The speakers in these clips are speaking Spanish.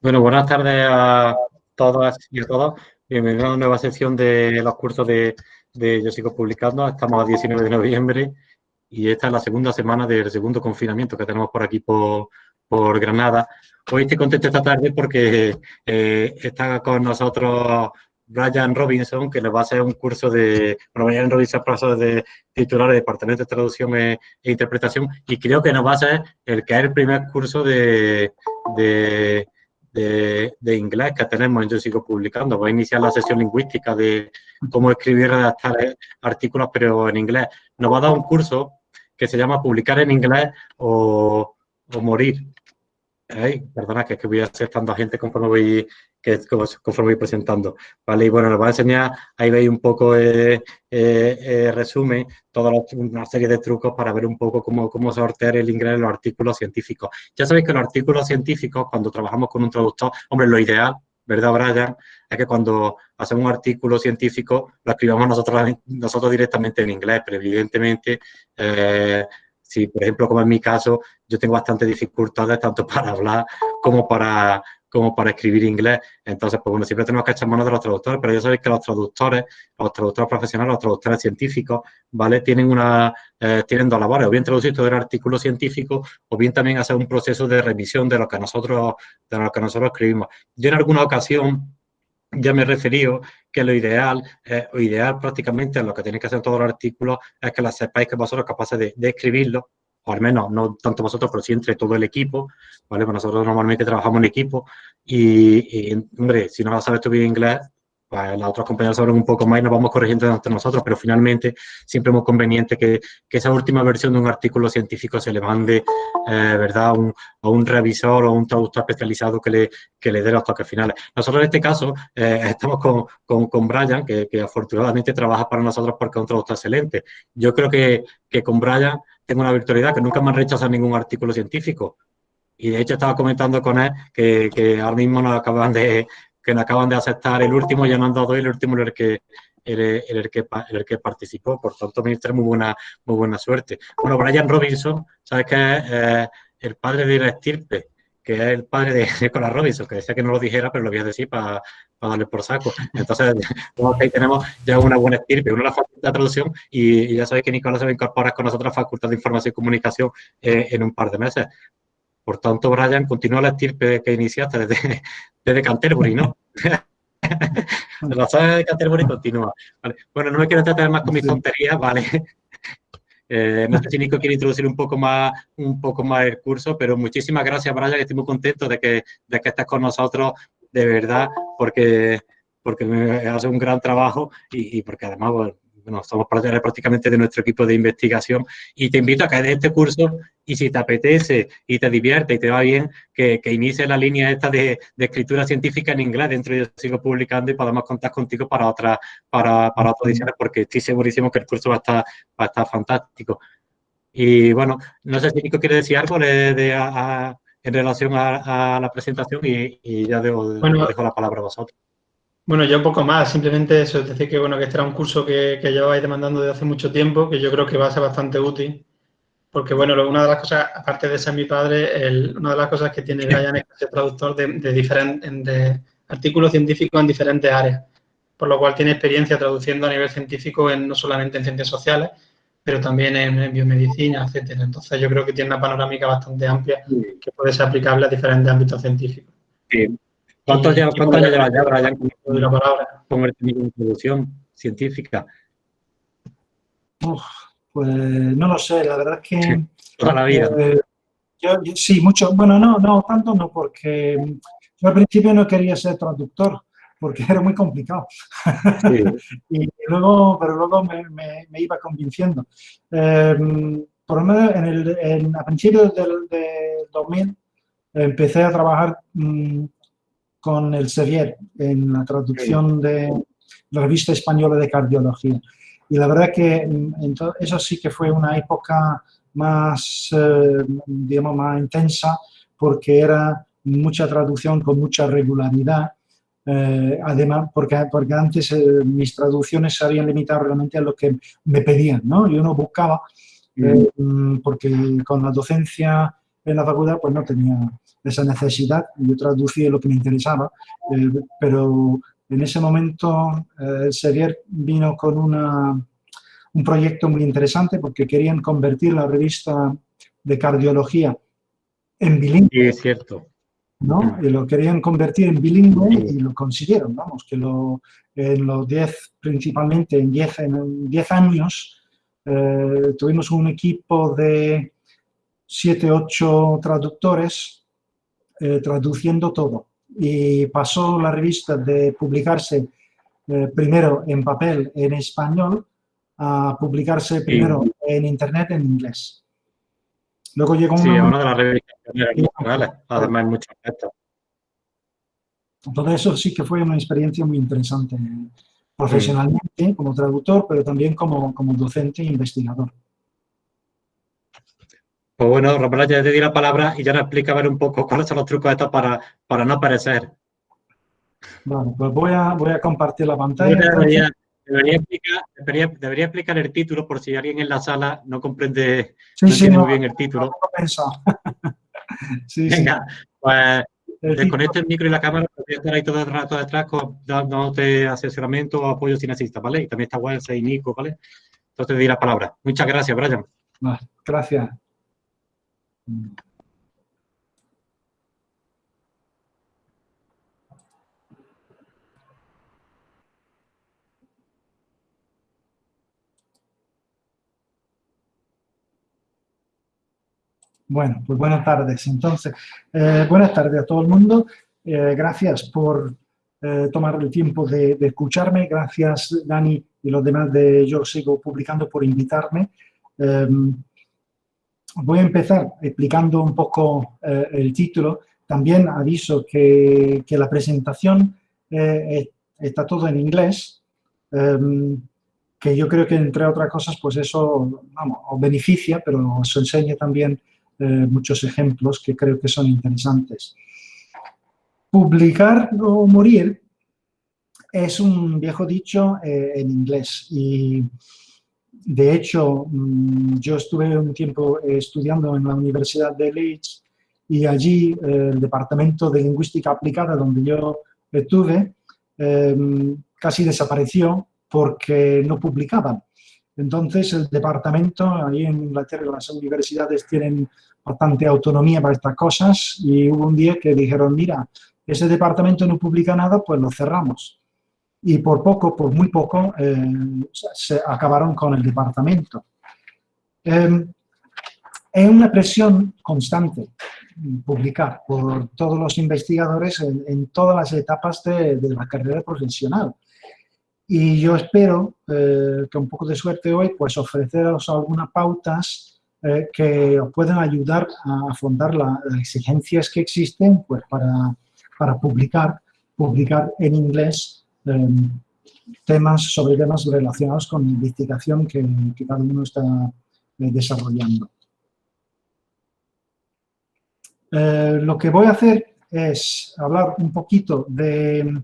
Bueno, buenas tardes a todas y a todos. Bienvenidos a una nueva sección de los cursos de, de Yo Sigo Publicando. Estamos a 19 de noviembre y esta es la segunda semana del segundo confinamiento que tenemos por aquí por, por Granada. Hoy estoy contento esta tarde porque eh, está con nosotros Brian Robinson, que le va a hacer un curso de... Bueno, Brian Robinson profesor de titular de Departamento de Traducción e, e, Interpretación y creo que nos va a ser el que es el primer curso de, de, de, inglés que tenemos en Yo Sigo Publicando. Va a iniciar la sesión lingüística de cómo escribir y redactar artículos, pero en inglés. Nos va a dar un curso que se llama Publicar en inglés o, o morir. perdona, que es que voy a hacer tanta gente conforme voy, que, conforme voy presentando. ¿vale? Y bueno, nos va a enseñar, ahí veis un poco, eh, eh, eh resumen, toda una serie de trucos para ver un poco cómo, cómo sortear el inglés en los artículos científicos. Ya sabéis que los artículos científicos, cuando trabajamos con un traductor, hombre, lo ideal ¿verdad, Brian? Es que cuando hacemos un artículo científico lo escribamos nosotros, nosotros directamente en inglés, pero evidentemente, eh, si por ejemplo, como en mi caso, yo tengo bastante dificultades tanto para hablar como para, como para escribir inglés. Entonces, pues bueno, siempre tenemos que echar mano de los traductores, pero ya sabéis que los traductores, los traductores profesionales, los traductores científicos, ¿vale? Tienen una, eh, tienen dos labores, o bien traducir todo el artículo científico, o bien también hacer un proceso de revisión de lo que nosotros, de lo que nosotros escribimos. Yo en alguna ocasión ya me he referido que lo ideal, eh, o ideal prácticamente lo que tenéis que hacer todos los artículos es que la sepáis que vosotros capaces de escribirlo o al menos no tanto vosotros, pero sí entre todo el equipo, ¿vale? Nosotros normalmente trabajamos en equipo y, hombre, si no sabes tú bien inglés, pues las otras compañeras saben un poco más y nos vamos corrigiendo entre nosotros, pero finalmente siempre es conveniente que, que esa última versión de un artículo científico se le mande, eh, ¿verdad?, a un, a revisor o un traductor especializado que le, que le dé los toques finales. Nosotros en este caso eh, estamos con, con, con Brian, que, que, afortunadamente trabaja para nosotros porque es un traductor excelente. Yo creo que, que con Brian tengo una virtualidad, que nunca me han rechazado ningún artículo científico. Y de hecho estaba comentando con él que, que ahora mismo nos acaban de, que nos acaban de aceptar el último, ya no han dado el último el que, el, el, que, el que participó, por tanto me muy buena, muy buena suerte. Bueno, Brian Robinson, ¿sabes que eh, el padre de la estirpe? que es el padre de Nicolás Robinson, que decía que no lo dijera, pero lo voy a decir para, darle por saco. Entonces, ahí tenemos ya una buena estirpe, una la facultad de traducción, y, ya sabéis que Nicolás se va a incorporar con nosotros a la Facultad de Información y Comunicación eh, en un par de meses. Por tanto, Brian, continúa la estirpe que iniciaste desde, desde Canterbury, ¿no? la saga de Canterbury continúa. Bueno, no me quiero tratar más con mis tonterías, ¿vale? Eh, no sé si Nico quiere introducir un poco más un poco más el curso, pero muchísimas gracias, Brian, estoy muy contento de que, de que estés con nosotros, de verdad, porque, porque hace un gran trabajo y, y porque además bueno, somos prácticamente de nuestro equipo de investigación y te invito a que de este curso y si te apetece y te divierte y te va bien, que, que inicie la línea esta de, de, escritura científica en inglés dentro de sigo publicando y podamos contar contigo para otra para, para otras ediciones porque estoy segurísimo que el curso va a estar, va a estar fantástico. Y bueno, no sé si Nico quiere decir algo de, de a, en relación a, a, la presentación y, y ya dejo, bueno, dejo la palabra a vosotros. Bueno, ya un poco más, simplemente eso, es decir que bueno, que este era un curso que, que llevabais demandando desde hace mucho tiempo, que yo creo que va a ser bastante útil, porque bueno, una de las cosas, aparte de ser mi padre, el, una de las cosas que tiene Brian es que es traductor de, de, diferentes, de artículos científicos en diferentes áreas, por lo cual tiene experiencia traduciendo a nivel científico en, no solamente en ciencias sociales, pero también en, en biomedicina, etcétera. Entonces yo creo que tiene una panorámica bastante amplia que puede ser aplicable a diferentes ámbitos científicos. Sí. ¿Cuántos, años lleva ya, Brian, con, la palabra? con el de introducción científica? Uf, pues no lo sé, la verdad es que... Sí, toda la vida. Eh, yo, yo, sí, mucho. Bueno, no, no, tanto no, porque yo al principio no quería ser traductor, porque era muy complicado. Sí. y luego, pero luego me, me, me iba convenciendo. Eh, por lo menos en el, en, a principios del, del 2000 empecé a trabajar mmm, con el Sevier en la traducción de la revista española de cardiología. Y la verdad que mm, eso sí que fue una época más, eh, digamos, más intensa porque era mucha traducción con mucha regularidad. Eh, además, porque, porque antes eh, mis traducciones se habían limitado realmente a lo que me pedían, ¿no? Yo no buscaba, mm. porque con la docencia en la facultad, pues no tenía esa necesidad. Yo traducía lo que me interesaba, eh, pero en ese momento eh, Sevier vino con una, un proyecto muy interesante porque querían convertir la revista de cardiología en bilingüe. Sí, es cierto. ¿No? Y lo querían convertir en bilingüe y lo consiguieron, vamos, que lo, en los 10, principalmente en 10 en diez años, eh, tuvimos un equipo de 7, 8 traductores eh, traduciendo todo. Y pasó la revista de publicarse eh, primero en papel en español a publicarse primero en internet en inglés. Luego llegó sí, una, de las revistas además muchas veces. Todo eso sí que fue una experiencia muy interesante profesionalmente como traductor, pero también como, como docente e investigador. Pues bueno, Rafael, ya te di la palabra y ya nos explica a ver un poco cuáles son los trucos estos para, para no aparecer. Vale, pues voy a, voy a compartir la pantalla. Debería, explicar, debería, explicar, el título por si alguien en la sala no comprende sí, sí, muy bien el título. No, sí, Venga, pues Desconecta el micro y la cámara, voy a estar ahí todo el rato detrás dándote asesoramiento o apoyo si necesitas, ¿vale? Y también está Wense y Nico, ¿vale? Entonces te di la palabra. Muchas gracias, Brian. gracias. Bueno, pues buenas tardes. Entonces, eh, buenas tardes a todo el mundo. Eh, gracias por eh, tomar el tiempo de, escucharme. Gracias, Dani y los demás de Yo Sigo Publicando por invitarme. Em, voy a empezar explicando un poco el título. También aviso que, que la presentación está todo en inglés, em, que yo creo que entre otras cosas, pues eso, vamos, os beneficia, pero os enseña también eh, muchos ejemplos que creo que son interesantes. Publicar o morir es un viejo dicho eh, en inglés y de hecho mm, yo estuve un tiempo estudiando en la Universidad de Leeds y allí eh, el Departamento de Lingüística Aplicada donde yo estuve casi desapareció porque no publicaban. Entonces, el departamento, ahí en Inglaterra, las universidades tienen bastante autonomía para estas cosas y hubo un día que dijeron, mira, ese departamento no publica nada, pues lo cerramos. Y por poco, por muy poco, eh, se acabaron con el departamento. Eh, es una presión constante publicar por todos los investigadores en, todas las etapas de, de la carrera profesional. Y yo espero eh, que un poco de suerte hoy, pues ofreceros algunas pautas eh, que os puedan ayudar a afrontar las exigencias que existen pues para, para publicar, publicar en inglés em, temas sobre temas relacionados con la investigación que, que cada uno está eh, desarrollando. lo que voy a hacer es hablar un poquito de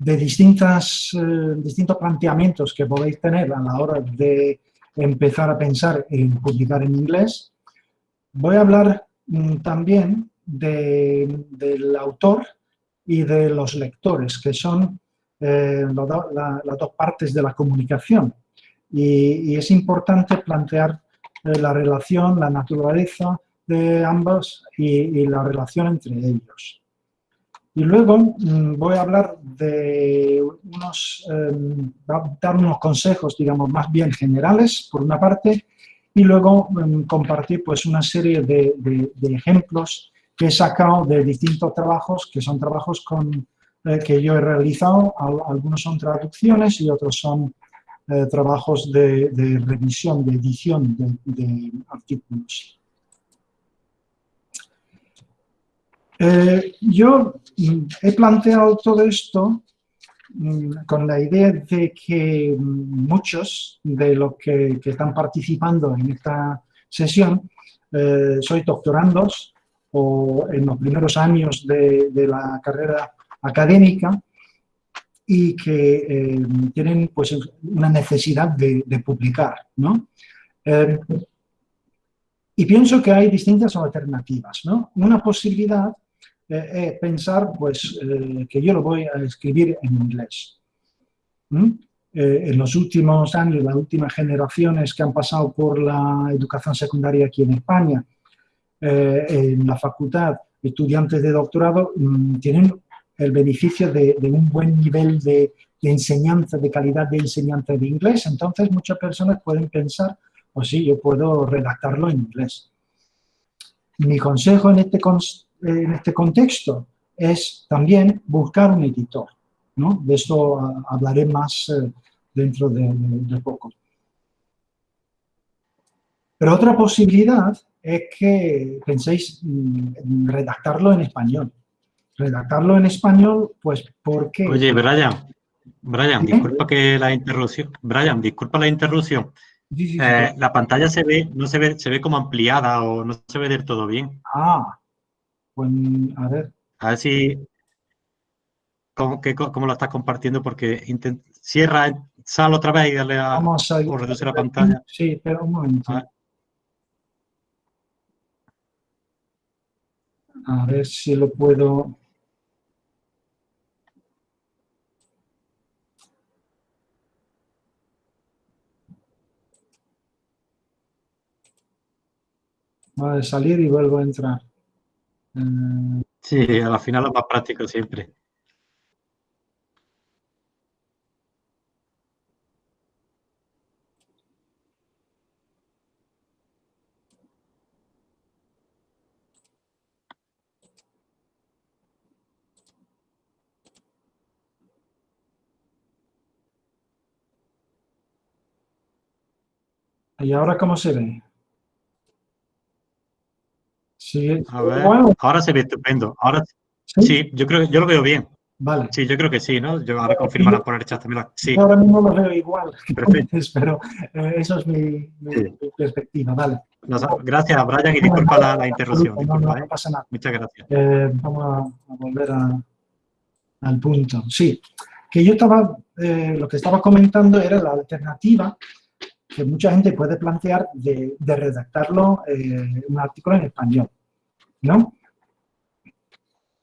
de distintas, eh, distintos planteamientos que podéis tener a la hora de empezar a pensar en publicar en inglés. Voy a hablar mm, también del autor y de los lectores, que son eh, las dos partes de la comunicación. Y, es importante plantear eh, la relación, la naturaleza de ambos y la relación entre ellos. Y luego mm, voy a hablar de unos, em, dar unos consejos, digamos, más bien generales, por una parte, y luego em, compartir pues una serie de, ejemplos que he sacado de distintos trabajos, que son trabajos con, eh, que yo he realizado, algunos son traducciones y otros son eh, trabajos de, revisión, de edición de artículos. Eh, yo mm, he planteado todo esto mm, con la idea de que mm, muchos de los que, están participando en esta sesión eh, doctorandos o en los primeros años de, la carrera académica y que eh, tienen pues, una necesidad de, publicar. ¿no? Y pienso que hay distintas alternativas, ¿no? Una posibilidad es pensar, pues, que yo lo voy a escribir en inglés. en los últimos años, las últimas generaciones que han pasado por la educación secundaria aquí en España, en la facultad, estudiantes de doctorado, mm, tienen el beneficio de, un buen nivel de, enseñanza, de calidad de enseñanza de inglés. Entonces, muchas personas pueden pensar, pues sí, yo puedo redactarlo en inglés. Mi consejo en este, en este contexto es también buscar un editor. ¿no? De esto ah, hablaré más eh, dentro de, de poco. Pero otra posibilidad es que penséis mm, redactarlo en español redactarlo en español, pues porque... Oye, Brian, Brian, disculpa que la interrupción. Brian, disculpa la interrupción. Eh, la pantalla se ve, no se ve, se ve como ampliada o no se ve del todo bien. Ah, pues a ver. A ver si cómo, cómo lo estás compartiendo, porque cierra, sal otra vez y dale a Vamos a o reduce la pantalla. Sí, pero un momento. A ver si lo puedo... a salir y vuelvo a entrar. Eh, sí, a la final es más práctico siempre. ¿Y ahora cómo se ve? Sí. ahora se ve estupendo. Ahora ¿Sí? yo creo que yo lo veo bien. Vale. Sí, yo creo que sí, ¿no? Yo ahora confirmará por el chat también. Sí. ahora mismo lo veo igual, pero eh, eso es mi, perspectiva, vale. gracias, Brian, y disculpa la, interrupción. no, ¿eh? pasa nada. Muchas gracias. Eh, vamos a, volver al punto. Sí, que yo estaba, lo que estaba comentando era la alternativa que mucha gente puede plantear de, redactarlo un artículo en español. ¿No?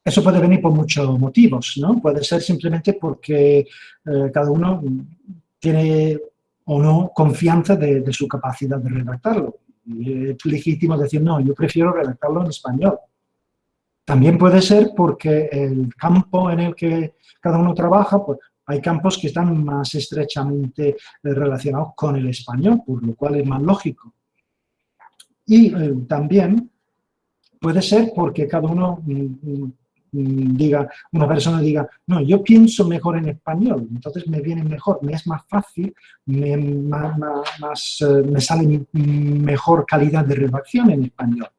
Eso puede venir por muchos motivos, ¿no? Puede ser simplemente porque eh, cada uno tiene o no confianza de, su capacidad de redactarlo. es legítimo decir, no, yo prefiero redactarlo en español. También puede ser porque el campo en el que cada uno trabaja, pues hay campos que están más estrechamente eh, relacionados con el español, por lo cual es más lógico. Y eh, también Puede ser porque cada uno mm, mm, mm, diga, una persona diga, no, yo pienso mejor en español, entonces me viene mejor, me es más fácil, me, eh, sale mejor calidad de redacción en español.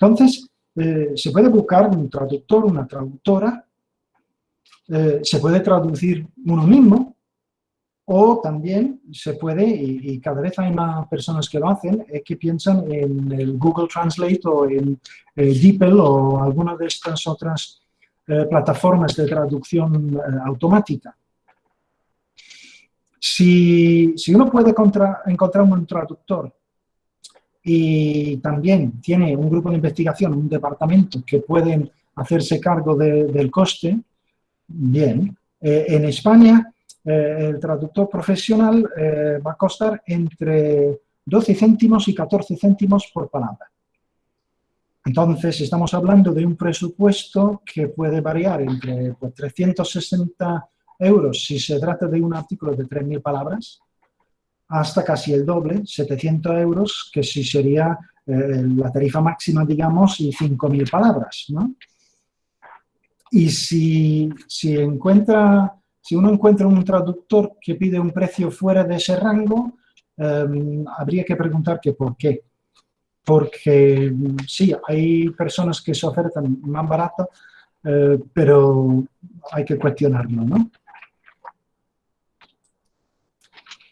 Entonces, eh, se puede buscar un traductor, una traductora, eh, se puede traducir uno mismo, o también se puede, y, cada vez hay más personas que lo hacen, es que piensan en el Google Translate o en eh, DeepL o alguna de estas otras eh, plataformas de traducción eh, automática. Si, uno puede encontrar un traductor y también tiene un grupo de investigación, un departamento que pueden hacerse cargo del coste, bien. en España eh, el traductor profesional eh, va a costar entre 12 céntimos y 14 céntimos por palabra. Entonces, estamos hablando de un presupuesto que puede variar entre 360 pues, euros si se trata de un artículo de 3.000 palabras, hasta casi el doble, 700 euros, que si sería eh, la tarifa máxima, digamos, y 5.000 palabras. ¿no? Y si, si encuentra si uno encuentra un traductor que pide un precio fuera de ese rango, em, habría que preguntar que por qué. Porque sí, hay personas que se ofertan más barato, eh, pero hay que cuestionarlo, ¿no?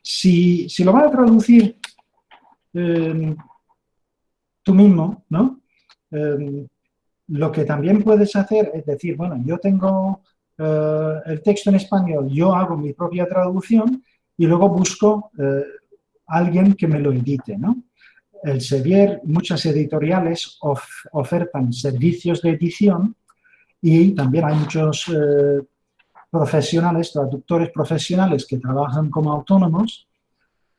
Si, lo vas a traducir em, tú mismo, ¿no? Em, lo que también puedes hacer es decir, bueno, yo tengo eh, el texto en español, yo hago mi propia traducción y luego busco eh, alguien que me lo edite. ¿no? el Sevier, muchas editoriales ofertan servicios de edición y también hay muchos eh, profesionales, traductores profesionales que trabajan como autónomos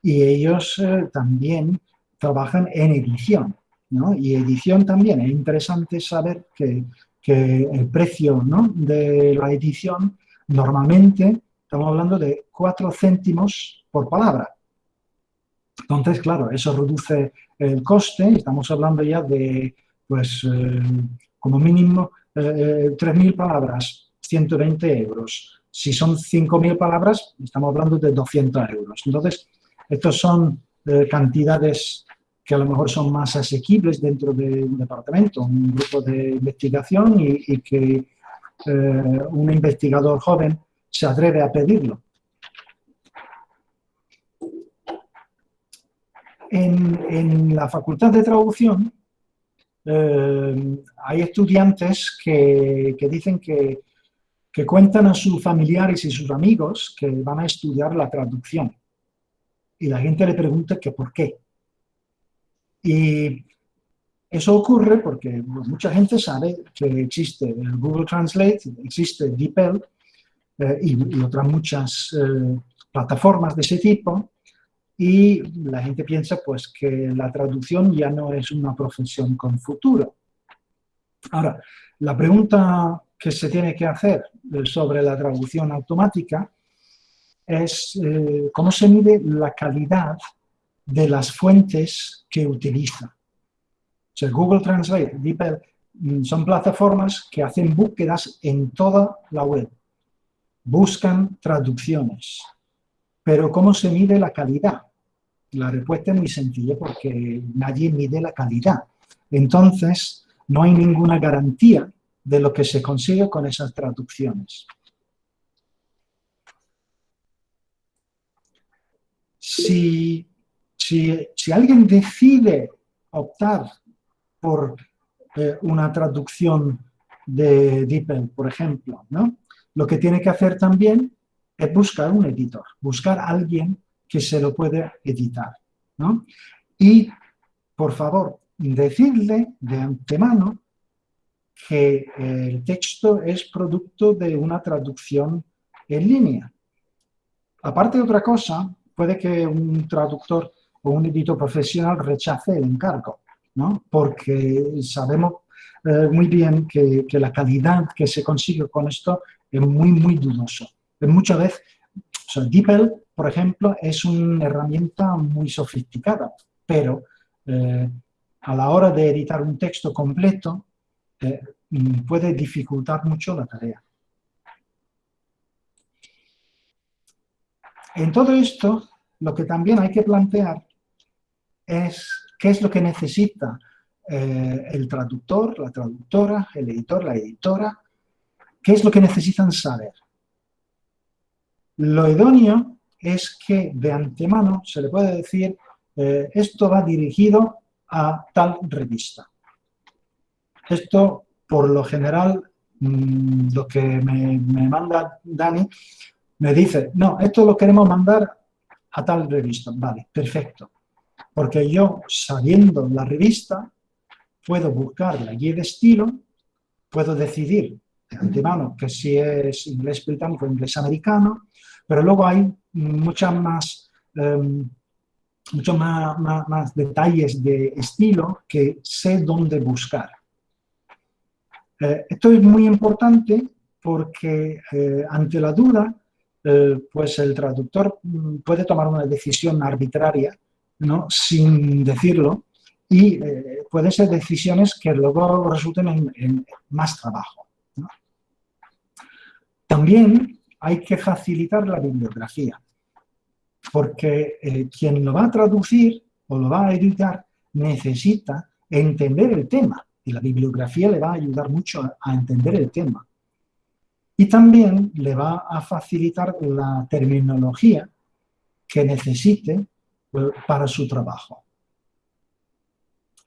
y ellos también trabajan en edición. ¿no? Y edición también, es interesante saber que, que el precio ¿no? de la edición normalmente estamos hablando de 4 céntimos por palabra. Entonces, claro, eso reduce el coste, estamos hablando ya de, pues, eh, como mínimo, eh, 3.000 eh, palabras, 120 euros. Si son 5.000 palabras, estamos hablando de 200 euros. Entonces, estos son eh, cantidades que a lo mejor son más asequibles dentro de un departamento, un grupo de investigación y que un investigador joven se atreve a pedirlo. En, la Facultad de Traducción eh, hay estudiantes que, dicen que, que, cuentan a sus familiares y sus amigos que van a estudiar la traducción. Y la gente le pregunta que por qué. Y eso ocurre porque mucha gente sabe que existe Google Translate, existe DeepL eh, y, otras muchas eh, plataformas de ese tipo, y la gente piensa pues que la traducción ya no es una profesión con futuro. Ahora, la pregunta que se tiene que hacer eh, sobre la traducción automática es cómo se mide la calidad de las fuentes que utiliza. O sea, Google Translate, DeepL, mm, son plataformas que hacen búsquedas en toda la web buscan traducciones. Pero ¿cómo se mide la calidad? La respuesta es muy sencilla porque nadie mide la calidad. Entonces, no hay ninguna garantía de lo que se consigue con esas traducciones. Si, si, alguien decide optar por eh, una traducción de DeepL, por ejemplo, ¿no? lo que tiene que hacer también es buscar un editor, buscar a alguien que se lo pueda editar. Y, por favor, decirle de antemano que el texto es producto de una traducción en línea. Aparte de otra cosa, puede que un traductor o un editor profesional rechace el encargo, ¿no? porque sabemos eh, muy bien que, la calidad que se consigue con esto es muy, muy dudoso. Muchas veces, o DeepL, por ejemplo, es una herramienta muy sofisticada, pero eh, a la hora de editar un texto completo eh, mm, puede dificultar mucho la tarea. En todo esto, lo que también hay que plantear es qué es lo que necesita eh, el traductor, la traductora, el editor, la editora, ¿Qué es lo que necesitan saber? Lo idóneo es que de antemano se le puede decir eh, esto va dirigido a tal revista. Esto, por lo general, mm, lo que me, me, manda Dani, me dice, no, esto lo queremos mandar a tal revista. Vale, perfecto. Porque yo, sabiendo la revista, puedo buscar la guía de estilo, puedo decidir de antemano que si es inglés británico o inglés americano, pero luego hay muchas más, em, muchos más, más, detalles de estilo que sé dónde buscar. Eh, esto es muy importante porque eh, ante la duda, eh, pues el traductor mm, puede tomar una decisión arbitraria, ¿no? sin decirlo, y pueden ser decisiones que luego resulten en más trabajo. También hay que facilitar la bibliografía, porque eh, quien lo va a traducir o lo va a editar necesita entender el tema y la bibliografía le va a ayudar mucho a, entender el tema. Y también le va a facilitar la terminología que necesite eh, para su trabajo.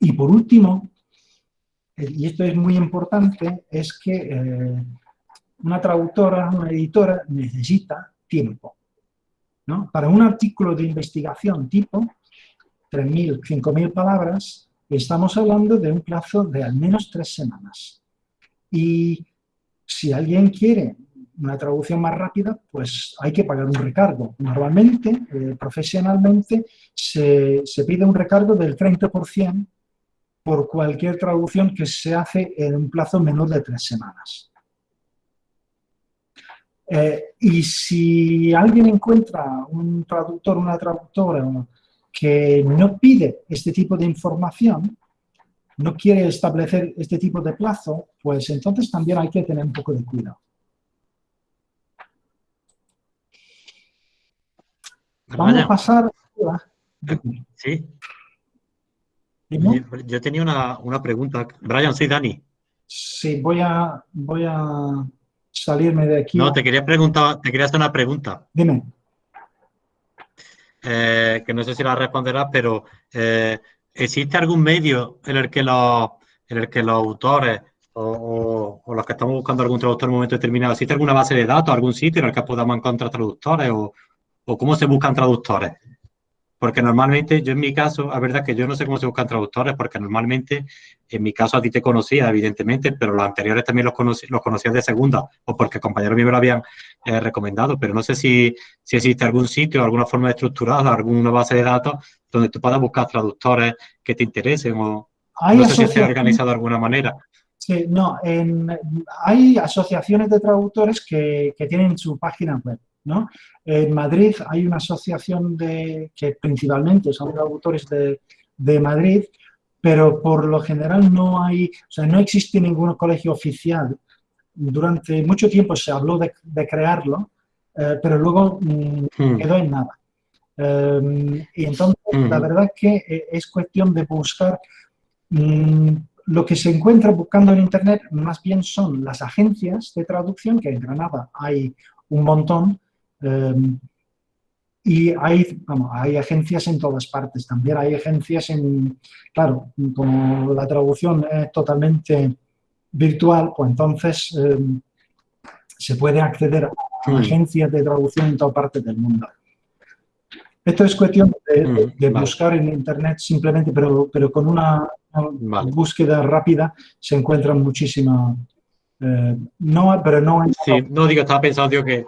Y por último, eh, y esto es muy importante, es que una traductora, una editora necesita tiempo. ¿no? Para un artículo de investigación tipo, 3.000, 5.000 palabras, estamos hablando de un plazo de al menos tres semanas. Y si alguien quiere una traducción más rápida, pues hay que pagar un recargo. Normalmente, eh, profesionalmente, se, pide un recargo del 30% por cualquier traducción que se hace en un plazo menor de tres semanas. Eh, y si alguien encuentra un traductor, una traductora que no pide este tipo de información, no quiere establecer este tipo de plazo, pues entonces también hay que tener un poco de cuidado. Vamos a pasar... Sí. Yo tenía una, pregunta. Brian, sí, Dani. Sí, voy a, voy a salirme de aquí. No, te quería preguntar, te quería hacer una pregunta. Dime. Eh, que no sé si la responderás, pero eh, ¿existe algún medio en el que los, en el que los autores o, los que estamos buscando algún traductor en un momento determinado, ¿existe alguna base de datos, algún sitio en el que podamos encontrar traductores o, o cómo se buscan traductores? Porque normalmente, yo en mi caso, la verdad que yo no sé cómo se buscan traductores, porque normalmente, en mi caso a ti te conocía, evidentemente, pero los anteriores también los, conocí, los conocías de segunda, o porque compañeros míos me lo habían eh, recomendado, pero no sé si, si existe algún sitio, alguna forma estructurada, alguna base de datos donde tú puedas buscar traductores que te interesen, o no sé si se ha organizado de alguna manera. Sí, no, hay asociaciones de traductores que, que tienen su página web. En Madrid hay una asociación de, que principalmente son autores de, de, Madrid, pero por lo general no hay, o sea, no existe ningún colegio oficial. Durante mucho tiempo se habló de, de crearlo, eh, pero luego mm, hmm. quedó en nada. Em, y entonces, la hmm. verdad que eh, es cuestión de buscar mm, lo que se encuentra buscando en Internet más bien son las agencias de traducción, que en Granada hay un montón, y hay, hay agencias en todas partes, también hay agencias en, claro, como la traducción es totalmente virtual, pues entonces em, se puede acceder a mm. agencias de traducción en todas partes del mundo. Esto es cuestión de, mm, buscar en Internet simplemente, pero, pero con una, búsqueda rápida se encuentran muchísimas... Eh, no, pero no... Sí, no digo, estaba pensando que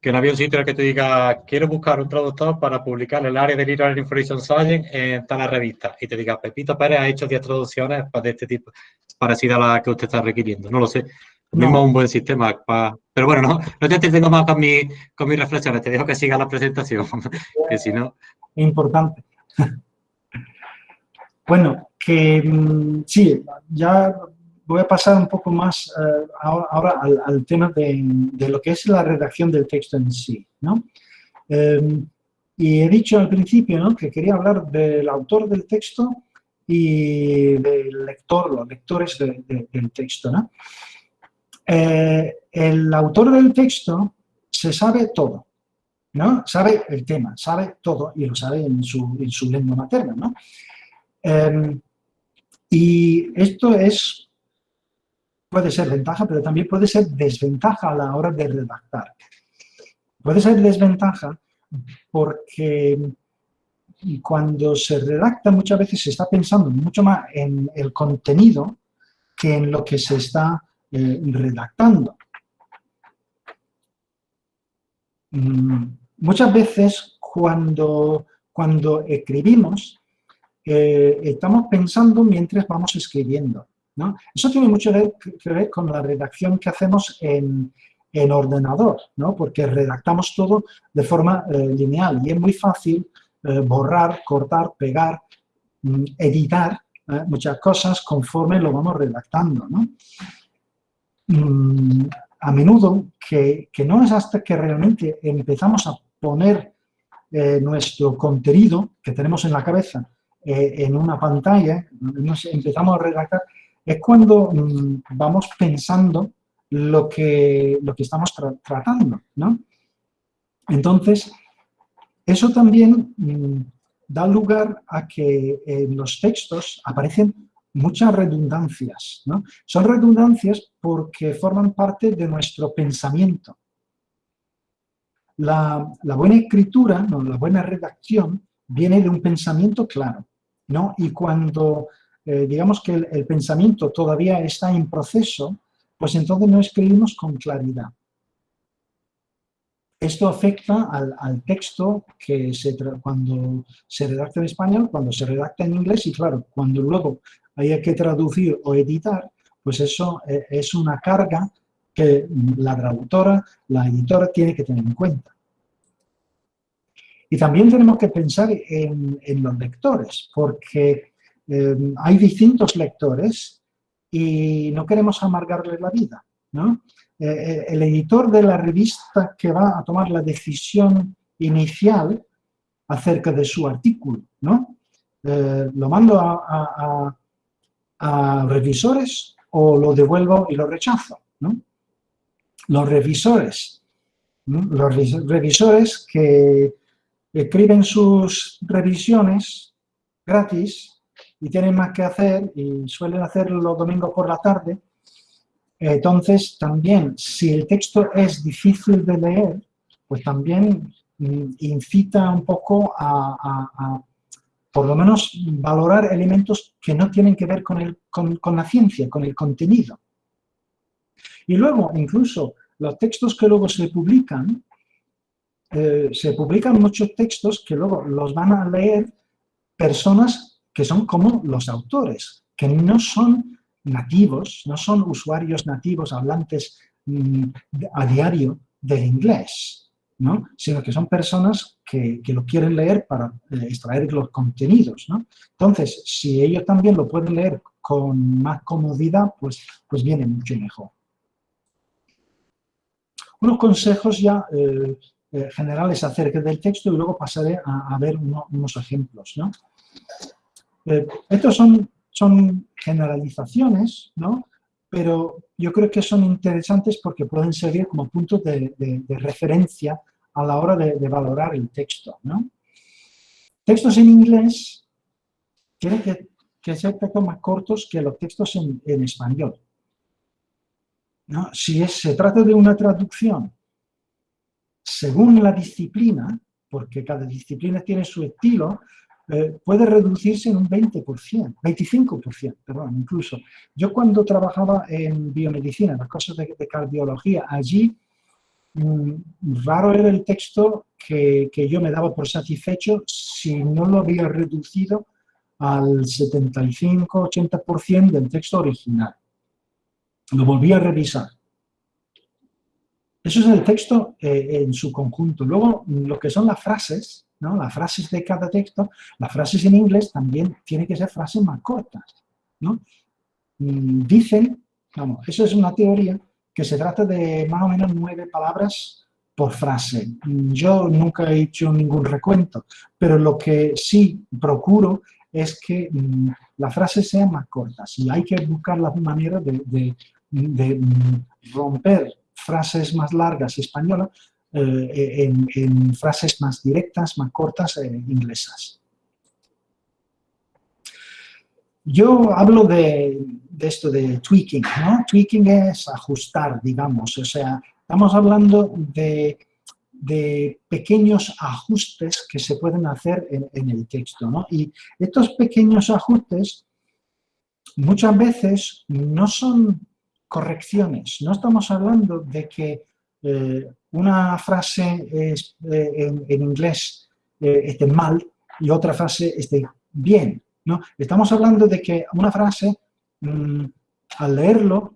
que no había un sitio en el que te diga, quiero buscar un traductor para publicar el área de Literary Information Science en tal revista. Y te diga, Pepito Pérez ha hecho 10 traducciones de este tipo, parecidas a las que usted está requiriendo. No lo sé. No. Mismo un buen sistema. Para... Pero bueno, no, no te entretengo más con, mi, con mis reflexiones. Te dejo que siga la presentación. que si no... Importante. bueno, que mm, sí, ya voy a pasar un poco más eh, ahora, al, tema de, lo que es la redacción del texto en sí. ¿no? Em, y he dicho al principio ¿no? que quería hablar del autor del texto y del lector, los lectores del texto. ¿no? Eh, el autor del texto se sabe todo, ¿no? Sabe el tema, sabe todo y lo sabe en su, en su lengua materna, ¿no? Em, y esto es puede ser ventaja, pero también puede ser desventaja a la hora de redactar. Puede ser desventaja porque cuando se redacta muchas veces se está pensando mucho más en el contenido que en lo que se está eh, redactando. Mm, muchas veces cuando, cuando escribimos, eh, estamos pensando mientras vamos escribiendo. Eso tiene mucho que ver con la redacción que hacemos en, ordenador, ¿no? porque redactamos todo de forma eh, lineal y es muy fácil eh, borrar, cortar, pegar, mm, editar ¿eh? muchas cosas conforme lo vamos redactando. Mm, a menudo que, no es hasta que realmente empezamos a poner nuestro contenido que tenemos en la cabeza en una pantalla, empezamos a redactar, es cuando mm, vamos pensando lo que, lo que estamos tratando, ¿no? Entonces, eso también mm, da lugar a que en los textos aparecen muchas redundancias, ¿no? Son redundancias porque forman parte de nuestro pensamiento. La, buena escritura, la buena redacción, viene de un pensamiento claro, ¿no? Y cuando, eh, digamos que el, pensamiento todavía está en proceso, pues entonces no escribimos con claridad. Esto afecta al, texto que se cuando se redacta en español, cuando se redacta en inglés y claro, cuando luego haya que traducir o editar, pues eso eh, es una carga que la traductora, la editora tiene que tener en cuenta. Y también tenemos que pensar en, los lectores, porque em, hay distintos lectores y no queremos amargarles la vida. ¿no? Eh, eh, el editor de la revista que va a tomar la decisión inicial acerca de su artículo, ¿no? Eh, ¿Lo mando a, revisores o lo devuelvo y lo rechazo? Los revisores, los revisores que escriben sus revisiones gratis y tienen más que hacer y suelen hacerlo los domingos por la tarde, entonces también si el texto es difícil de leer, pues también mm, incita un poco a, por lo menos valorar elementos que no tienen que ver con, el, con la ciencia, con el contenido. Y luego, incluso, los textos que luego se publican, eh, se publican muchos textos que luego los van a leer personas que son como los autores, que no son nativos, no son usuarios nativos hablantes mm, a diario del inglés, ¿no? sino que son personas que, lo quieren leer para eh, extraer los contenidos. ¿no? Entonces, si ellos también lo pueden leer con más comodidad, pues, pues viene mucho mejor. Unos consejos ya eh, eh, generales acerca del texto y luego pasaré a, ver unos ejemplos. ¿no? Eh, estos son, generalizaciones, ¿no? pero yo creo que son interesantes porque pueden servir como puntos de, referencia a la hora de, valorar el texto. Textos en inglés tienen que, ser textos más cortos que los textos en, español. ¿no? Si se trata de una traducción según la disciplina, porque cada disciplina tiene su estilo, eh, puede reducirse en un 20%, 25%, perdón, incluso. Yo cuando trabajaba en biomedicina, las cosas de, cardiología, allí mm, raro era el texto que, que, yo me daba por satisfecho si no lo había reducido al 75-80% del texto original. Lo volví a revisar eso es el texto eh, en su conjunto. Luego, lo que son las frases, ¿no? las frases de cada texto, las frases en inglés también tienen que ser frases más cortas. ¿no? Mm, dicen, vamos, eso es una teoría, que se trata de más o menos nueve palabras por frase. Yo nunca he hecho ningún recuento, pero lo que sí procuro es que mm, las frases sean más cortas y hay que buscar la manera de, de mm, romper frases más largas españolas eh, en, frases más directas, más cortas eh, inglesas. Yo hablo de, esto de tweaking, ¿no? Tweaking es ajustar, digamos, o sea, estamos hablando de, pequeños ajustes que se pueden hacer en, en el texto, ¿no? Y estos pequeños ajustes muchas veces no son correcciones. No estamos hablando de que eh, una frase es, eh, en, inglés eh, esté mal y otra frase esté bien. ¿no? Estamos hablando de que una frase, mm, al leerlo,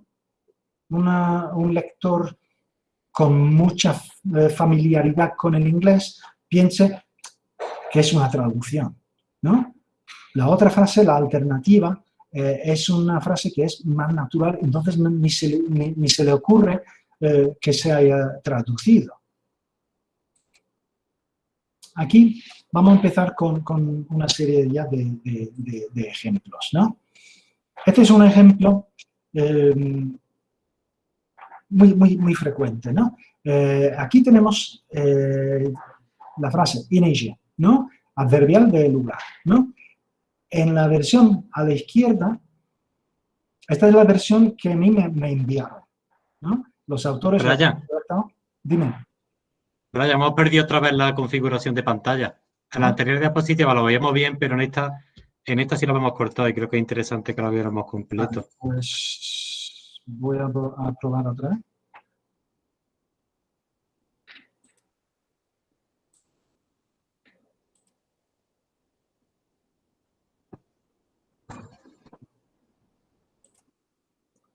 un lector con mucha familiaridad con el inglés piense que es una traducción. ¿no? La otra frase, la alternativa, eh, es una frase que es más natural, entonces ni se, le ocurre eh, que se haya traducido. Aquí vamos a empezar con, una serie ya de, ejemplos. ¿no? Este es un ejemplo eh, muy, frecuente. ¿no? aquí tenemos la frase in Asia, ¿no? adverbial de lugar. ¿no? En la versión a la izquierda, esta es la versión que a mí me, enviaron. ¿no? Los autores... Brian. Dime. Brian, hemos perdido otra vez la configuración de pantalla. En la anterior diapositiva lo veíamos bien, pero en esta, en esta sí lo hemos cortado y creo que es interesante que lo viéramos completo. pues voy a, a probar otra vez.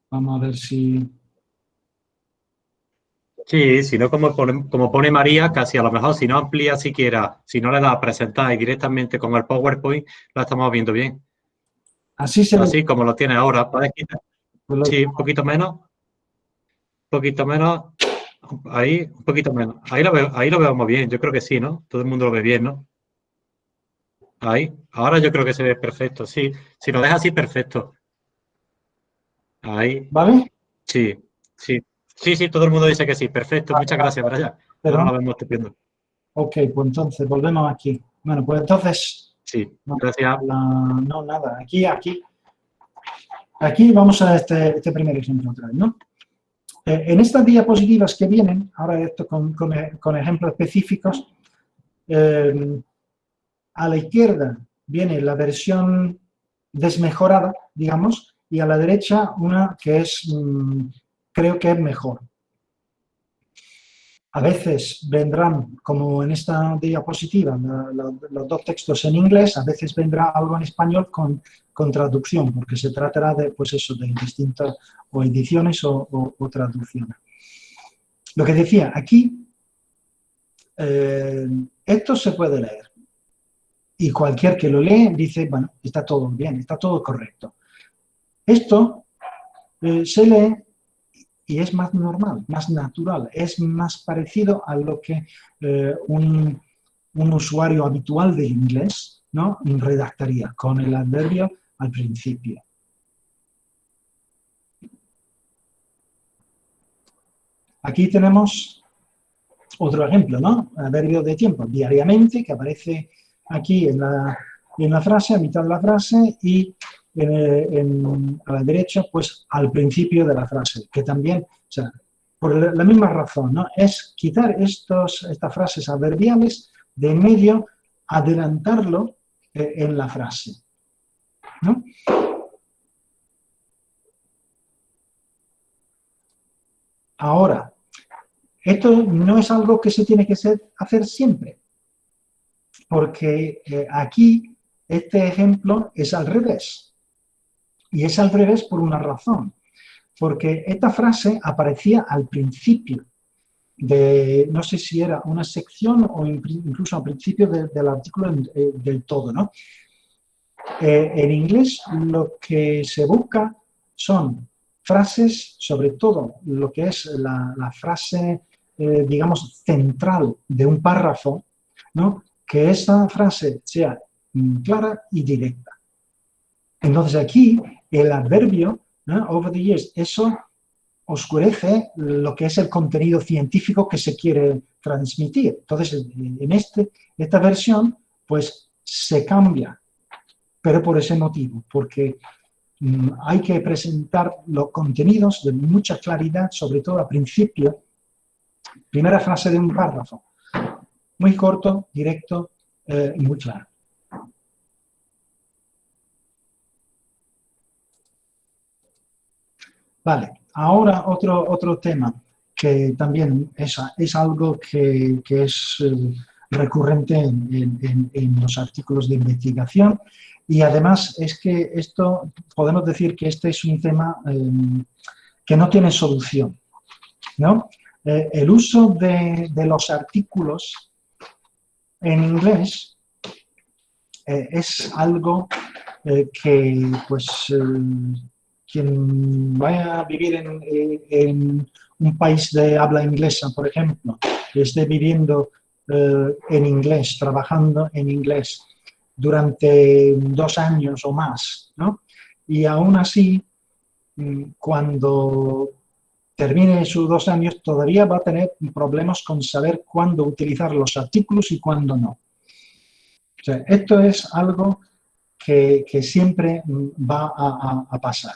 Vamos a ver si... Sí, si no, como pone, como pone María, casi a lo mejor si no amplía siquiera, si no le da a presentar y directamente con el PowerPoint, lo estamos viendo bien. Así se Así como lo tiene ahora. ¿Puedes quitar? Sí, un poquito menos. Un poquito menos. Ahí, un poquito menos. Ahí lo, veo, ahí lo vemos bien. Yo creo que sí, ¿no? Todo el mundo lo ve bien, ¿no? Ahí. Ahora yo creo que se ve perfecto. Sí. Si lo deja así, perfecto. Ahí. ¿Vale? Sí, sí. Sí, sí, todo el mundo dice que sí. Perfecto, muchas gracias, Brian. Pero no lo vemos estupendo. Ok, pues entonces volvemos aquí. Bueno, pues entonces... Sí, gracias. no, nada, aquí, aquí. Aquí vamos a este, este primer ejemplo otra vez, ¿no? Eh, en estas diapositivas que vienen, ahora esto con, con, ejemplos específicos, eh, a la izquierda viene la versión desmejorada, digamos, y a la derecha una que es, mm, creo que es mejor. A veces vendrán, como en esta diapositiva, los dos textos en inglés, a veces vendrá algo en español con, con, traducción, porque se tratará de, pues eso, de distintas o ediciones o, traducciones. Lo que decía, aquí, eh, esto se puede leer. Y cualquier que lo lee dice, bueno, está todo bien, está todo correcto. Esto eh, se lee y es más normal, más natural, es más parecido a lo que eh, un, usuario habitual de inglés ¿no? redactaría, con el adverbio al principio. Aquí tenemos otro ejemplo, ¿no? Adverbio de tiempo, diariamente, que aparece aquí en la, en la frase, a mitad de la frase, y a la derecha, pues al principio de la frase, que también, o sea, por la misma razón, ¿no? Es quitar estos, estas frases adverbiales de medio, adelantarlo eh, en la frase, ¿no? Ahora, esto no es algo que se tiene que hacer siempre, porque eh, aquí este ejemplo es al revés. Y es al revés por una razón, porque esta frase aparecía al principio de, no sé si era una sección o incluso al principio del artículo eh, del todo, ¿no? Eh, en inglés lo que se busca son frases, sobre todo lo que es la, frase, eh, digamos, central de un párrafo, ¿no? que esa frase sea clara y directa. Entonces aquí el adverbio, over the years, eso oscurece lo que es el contenido científico que se quiere transmitir. Entonces, en este, esta versión, pues se cambia, pero por ese motivo, porque mm, hay que presentar los contenidos de mucha claridad, sobre todo al principio, primera frase de un párrafo, muy corto, directo eh, y muy claro. Vale, ahora otro, otro tema que también es, es algo que, es eh, recurrente en, los artículos de investigación y además es que esto, podemos decir que este es un tema em, que no tiene solución. ¿no? Eh, el uso de, los artículos en inglés eh, es algo que pues quien vaya a vivir en, un país de habla inglesa, por ejemplo, que esté viviendo eh, en inglés, trabajando en inglés durante dos años o más, ¿no? Y aún así, mm, cuando termine sus dos años, todavía va a tener problemas con saber cuándo utilizar los artículos y cuándo no. O sea, esto es algo que, siempre va a pasar.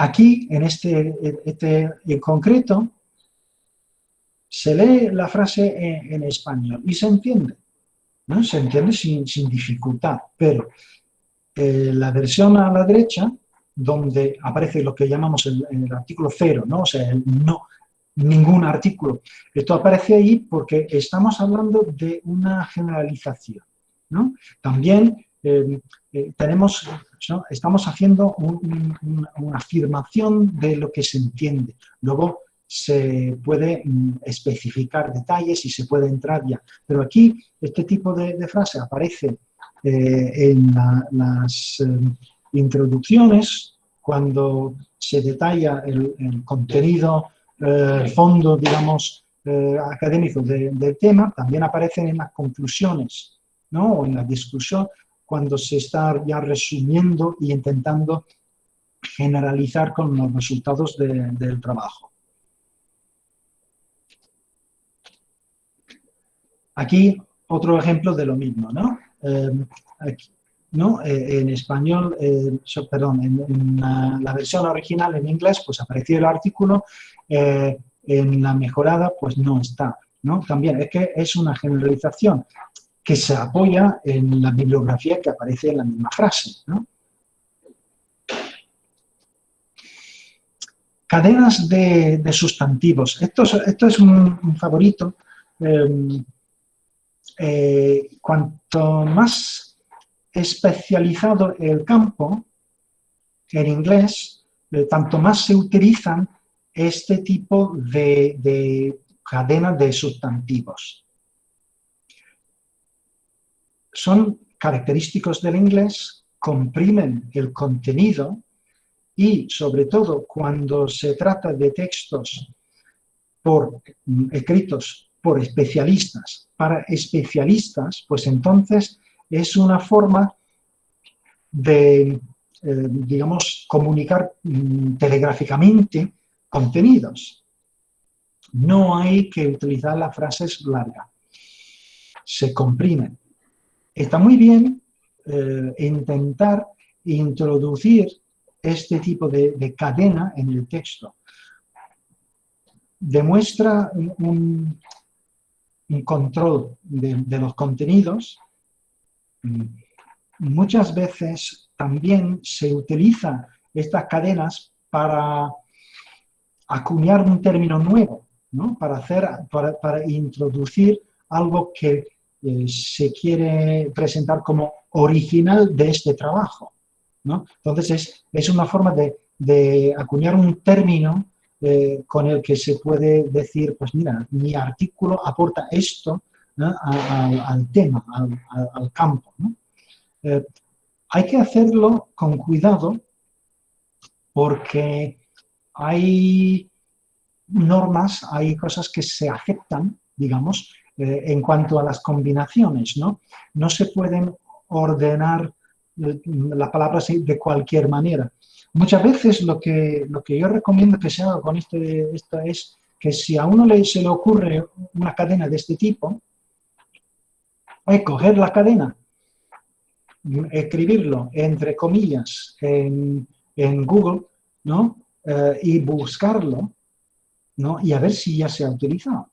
Aquí, en este, este en concreto, se lee la frase en, español y se entiende, ¿no? Se entiende sin, dificultad, pero eh, la versión a la derecha, donde aparece lo que llamamos el, el artículo cero, ¿no? O sea, el no, ningún artículo. Esto aparece ahí porque estamos hablando de una generalización. ¿no? También eh, eh, tenemos, estamos haciendo una afirmación de lo que se entiende. Luego se puede mm, especificar detalles y se puede entrar ya. Pero aquí este tipo de, frase aparece eh, en las introducciones cuando se detalla el, el contenido el eh, fondo, digamos, eh, académico del tema, también aparecen en las conclusiones, ¿no? O en la discusión, cuando se está ya resumiendo y intentando generalizar con los resultados del trabajo. Aquí otro ejemplo de lo mismo, ¿no? Eh, ¿no? en español, perdón, en, la, versión original en inglés, pues apareció el artículo eh, en la mejorada pues no está. ¿no? También es que es una generalización que se apoya en la bibliografía que aparece en la misma frase. Cadenas de, sustantivos. Esto, es un, favorito. Em, eh, cuanto más especializado el campo, en inglés, eh, tanto más se utilizan este tipo de, cadena de sustantivos. Son característicos del inglés, comprimen el contenido y, sobre todo, cuando se trata de textos por, escritos por especialistas, para especialistas, pues entonces es una forma de, eh, digamos, comunicar mm, telegráficamente contenidos. No hay que utilizar las frases largas. Se comprimen. Está muy bien eh, intentar introducir este tipo de, cadena en el texto. Demuestra un, control de los contenidos. Muchas veces también se utilizan estas cadenas para acuñar un término nuevo, ¿no? para, hacer, para, introducir algo que eh, se quiere presentar como original de este trabajo. ¿no? Entonces es, una forma de, acuñar un término eh, con el que se puede decir, pues mira, mi artículo aporta esto al, tema, al, campo. Eh, hay que hacerlo con cuidado porque hay normas, hay cosas que se aceptan, digamos, eh, en cuanto a las combinaciones, ¿no? No se pueden ordenar eh, las palabras de cualquier manera. Muchas veces lo que, lo que yo recomiendo que se haga con este, esto es que si a uno le, se le ocurre una cadena de este tipo, hay coger la cadena, escribirlo entre comillas en, Google, ¿no? Eh, y buscarlo, ¿no? y a ver si ya se ha utilizado,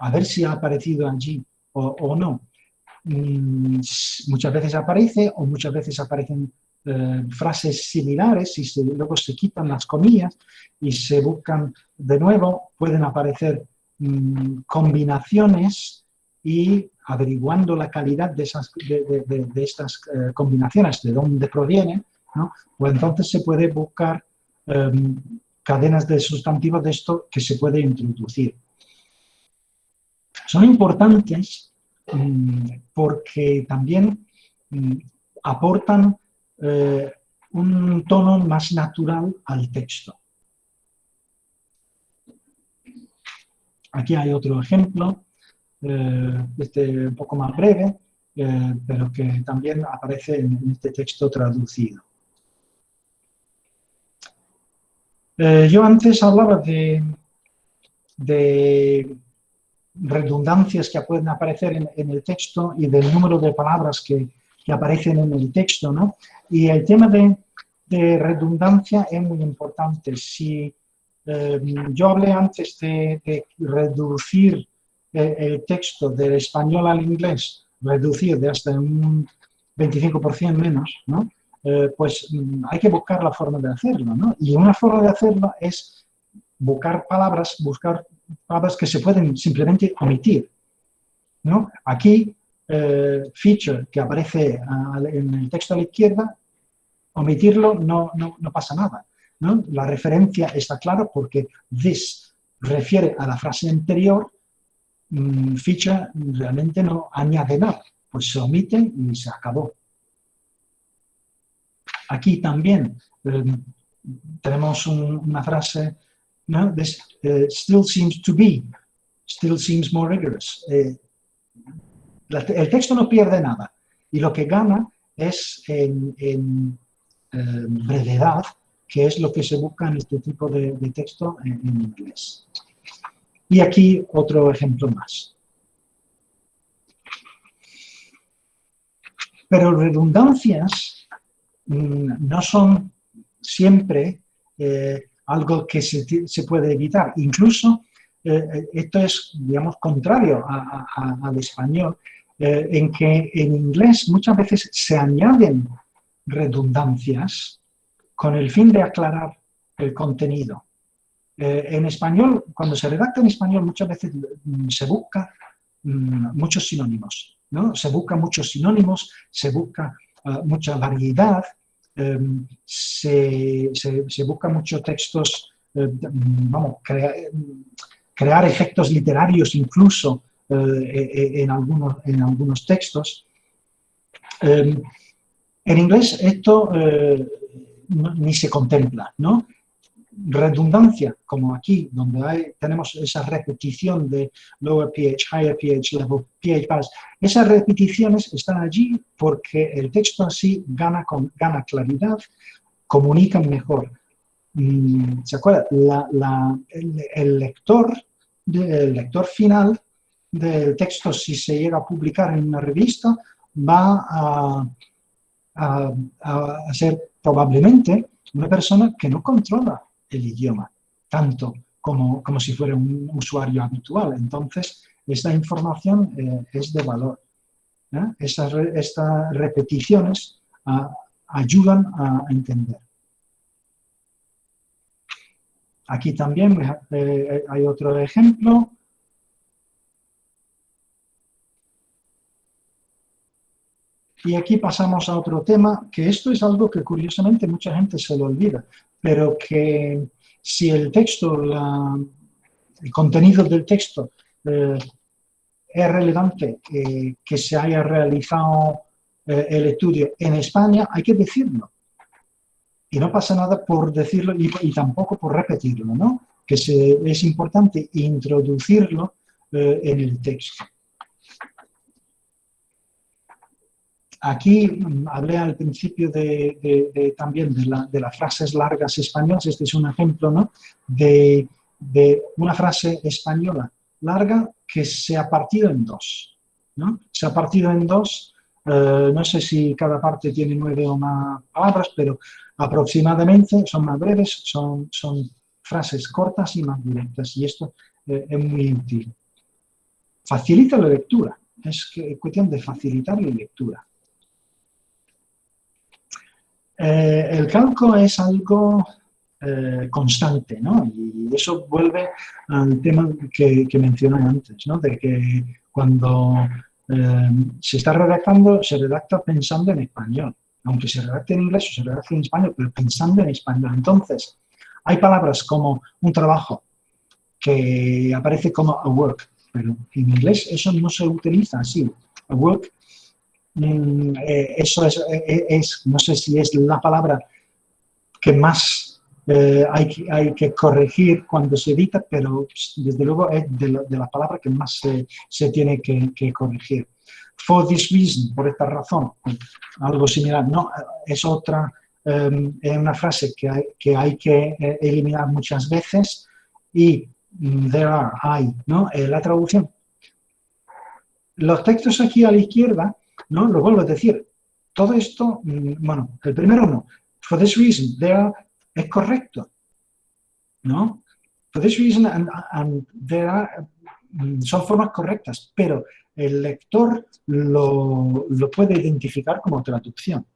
a ver si ha aparecido allí o, no. Mm, muchas veces aparece o muchas veces aparecen eh, frases similares y luego se quitan las comillas y se buscan de nuevo, pueden aparecer mm, combinaciones y averiguando la calidad de, esas, de, estas eh, combinaciones, de dónde provienen, ¿no? pues entonces se puede buscar em, cadenas de sustantivos de esto que se puede introducir. Son importantes mm, porque también mm, aportan eh, un tono más natural al texto. Aquí hay otro ejemplo, eh, este un poco más breve, eh, pero que también aparece en este texto traducido. Yo antes hablaba de, redundancias que pueden aparecer en, el texto y del número de palabras que, aparecen en el texto, ¿no? Y el tema de, redundancia es muy importante. Si eh, yo hablé antes de, reducir el, texto del español al inglés, reducir de hasta un 25% menos, ¿no? Eh, pues mm, hay que buscar la forma de hacerlo, ¿no? Y una forma de hacerlo es buscar palabras, buscar palabras que se pueden simplemente omitir, ¿no? Aquí, eh, feature que aparece en el texto a la izquierda, omitirlo no, no, no pasa nada. La referencia está clara porque this refiere a la frase anterior, mm, feature realmente no añade nada, pues se omite y se acabó. Aquí también em, tenemos una frase, ¿no? Eh, still seems to be, still seems more rigorous. Eh, el texto no pierde nada y lo que gana es en, em, brevedad que es lo que se busca en este tipo de, texto en, inglés. Y aquí otro ejemplo más. Pero redundancias mm, no son siempre eh, algo que se, puede evitar. Incluso eh, esto es, digamos, contrario al español, eh, en que en inglés muchas veces se añaden redundancias con el fin de aclarar el contenido. Eh, en español, cuando se redacta en español, muchas veces mm, se busca mm, muchos sinónimos, ¿no? Se busca muchos sinónimos, se busca ah, mucha variedad, em, se, busca muchos textos, eh, mm, vamos, crear efectos literarios incluso eh, e, en, algunos, en algunos textos. Em, en inglés esto ni se contempla, ¿no? Redundancia, como aquí, donde hay, tenemos esa repetición de lower pH, higher pH level, pH balance, esas repeticiones están allí porque el texto así gana, con, gana claridad, comunica mejor. Mm, ¿Se acuerda? el, lector, el lector final del texto, si se llega a publicar en una revista, va a, a ser probablemente una persona que no controla el idioma tanto como, como si fuera un usuario habitual. Entonces, esta información eh, es de valor. ¿eh? Estas, repeticiones ah, ayudan a entender. Aquí también eh, hay otro ejemplo. Y aquí pasamos a otro tema, que esto es algo que curiosamente mucha gente se lo olvida, pero que si el texto, el contenido del texto eh, es relevante que se haya realizado eh, el estudio en España, hay que decirlo. Y no pasa nada por decirlo y, tampoco por repetirlo, ¿no? Que es importante introducirlo eh, en el texto. Aquí mm, hablé al principio de, también de, las frases largas españolas. Este es un ejemplo ¿no? de, una frase española larga que se ha partido en dos. Se ha partido en dos, eh, no sé si cada parte tiene nueve o más palabras, pero aproximadamente son más breves, son, son frases cortas y más directas. Y esto eh, es muy útil. Facilita la lectura. Es cuestión de facilitar la lectura. Eh, el calco es algo eh, constante, ¿no? Y eso vuelve al tema que, mencioné antes, ¿no? De que cuando eh, se está redactando, se redacta pensando en español. Aunque se redacte en inglés o se redacte en español, pero pensando en español. Entonces, hay palabras como un trabajo que aparece como a work, pero en inglés eso no se utiliza así. A work Mm, eh, eso eh, es, no sé si es la palabra que más eh, hay, que, hay, que corregir cuando se edita, pero desde luego es de, la, palabra que más se, tiene que, corregir. For this reason, por esta razón, algo similar, no, es otra, es una frase que hay que, hay que eliminar muchas veces y mm, there are, hay, ¿no? la traducción. Los textos aquí a la izquierda ¿no? Lo vuelvo a decir, todo esto, mm, bueno, el primero no, for this reason, there es correcto, ¿no? for this reason, and, there are, mm, son formas correctas, pero el lector lo puede identificar como traducción.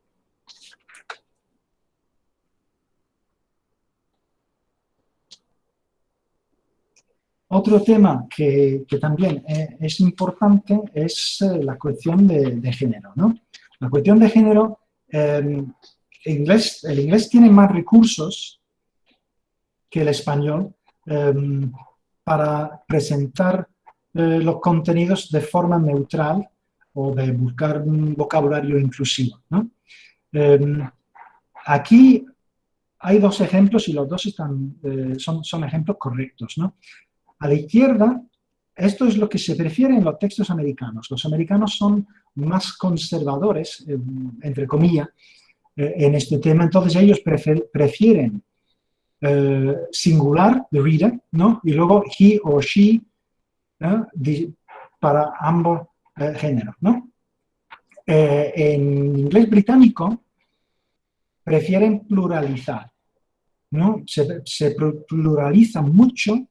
Otro tema que, también e, es importante es eh, la cuestión de, género. ¿no? La cuestión de género, em, inglés, el inglés tiene más recursos que el español em, para presentar eh, los contenidos de forma neutral o de buscar un vocabulario inclusivo. Em, aquí hay dos ejemplos y los dos están, eh, son, son, ejemplos correctos. ¿no? A la izquierda, esto es lo que se prefiere en los textos americanos. Los americanos son más conservadores, eh, entre comillas, eh, en este tema. Entonces ellos prefieren eh, singular, the reader, ¿no? Y luego he o she para ambos géneros, ¿no? en inglés británico prefieren pluralizar, ¿no? Se, se pluraliza mucho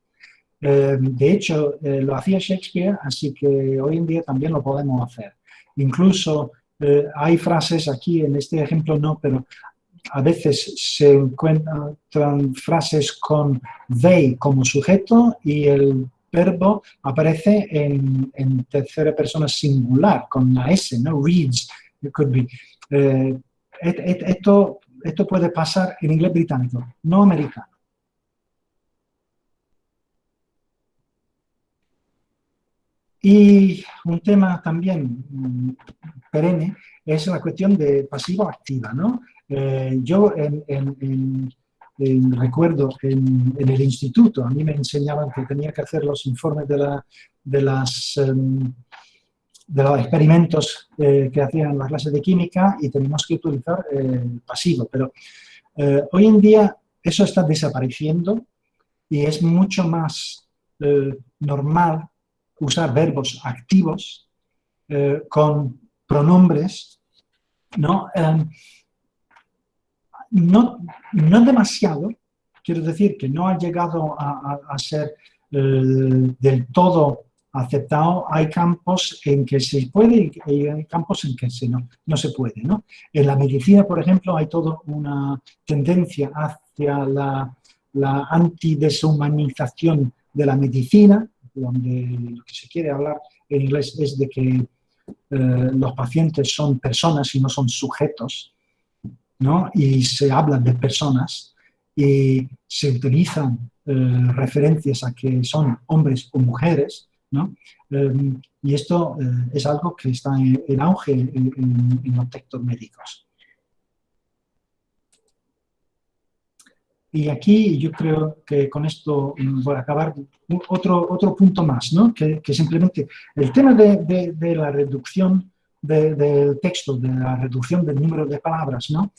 eh, de hecho, eh, lo hacía Shakespeare, así que hoy en día también lo podemos hacer. Incluso eh, hay frases aquí, en este ejemplo no, pero a veces se encuentran frases con they como sujeto y el verbo aparece en, tercera persona singular, con la S, ¿no? Reads, it could be. esto, esto puede pasar en inglés británico, no americano. Y un tema también mm, perenne es la cuestión de pasivo-activa. ¿no? Eh, yo recuerdo en, el instituto, a mí me enseñaban que tenía que hacer los informes de, la, de, las, em, de los experimentos eh, que hacían las clases de química y teníamos que utilizar eh, pasivo. Pero hoy en día eso está desapareciendo y es mucho más normal usar verbos activos eh, con pronombres, ¿no? Em, no, no demasiado, quiero decir que no ha llegado a, ser eh, del todo aceptado, hay campos en que se puede y hay campos en que no, no se puede. ¿no? En la medicina, por ejemplo, hay toda una tendencia hacia la, la antideshumanización de la medicina, donde lo que se quiere hablar en inglés es de que eh, los pacientes son personas y no son sujetos, ¿no? y se habla de personas y se utilizan eh, referencias a que son hombres o mujeres, ¿no? Eh, y esto es algo que está en, auge en los textos médicos. Y aquí yo creo que con esto voy a acabar otro, otro punto más, ¿no? que, simplemente el tema de, de, la reducción del texto, de la reducción del número de palabras. ¿no?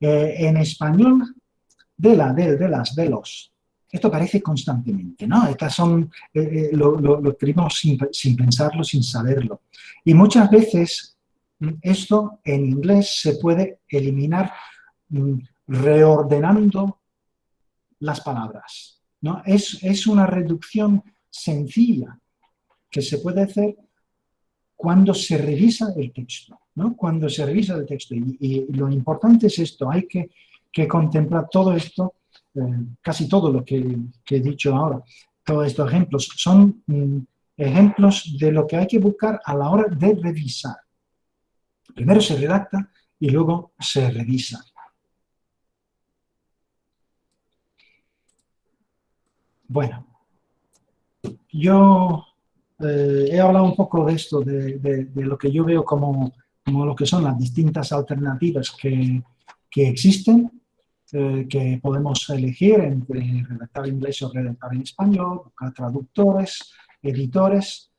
Eh, en español, de la, de, de las, de los. Esto aparece constantemente, ¿no? Estas son, eh, eh, lo, lo, escribimos sin, sin pensarlo, sin saberlo. Y muchas veces mm, esto en inglés se puede eliminar mm, reordenando las palabras. ¿no? Es, es una reducción sencilla que se puede hacer cuando se revisa el texto, ¿no? Cuando se revisa el texto. Y, lo importante es esto, hay que, contemplar todo esto, eh, casi todo lo que, he dicho ahora, todos estos ejemplos, son mm, ejemplos de lo que hay que buscar a la hora de revisar. Primero se redacta y luego se revisa. Bueno, yo eh, he hablado un poco de esto, de, lo que yo veo como, lo que son las distintas alternativas que, existen, eh, que podemos elegir entre redactar en inglés o redactar en español, buscar traductores, editores.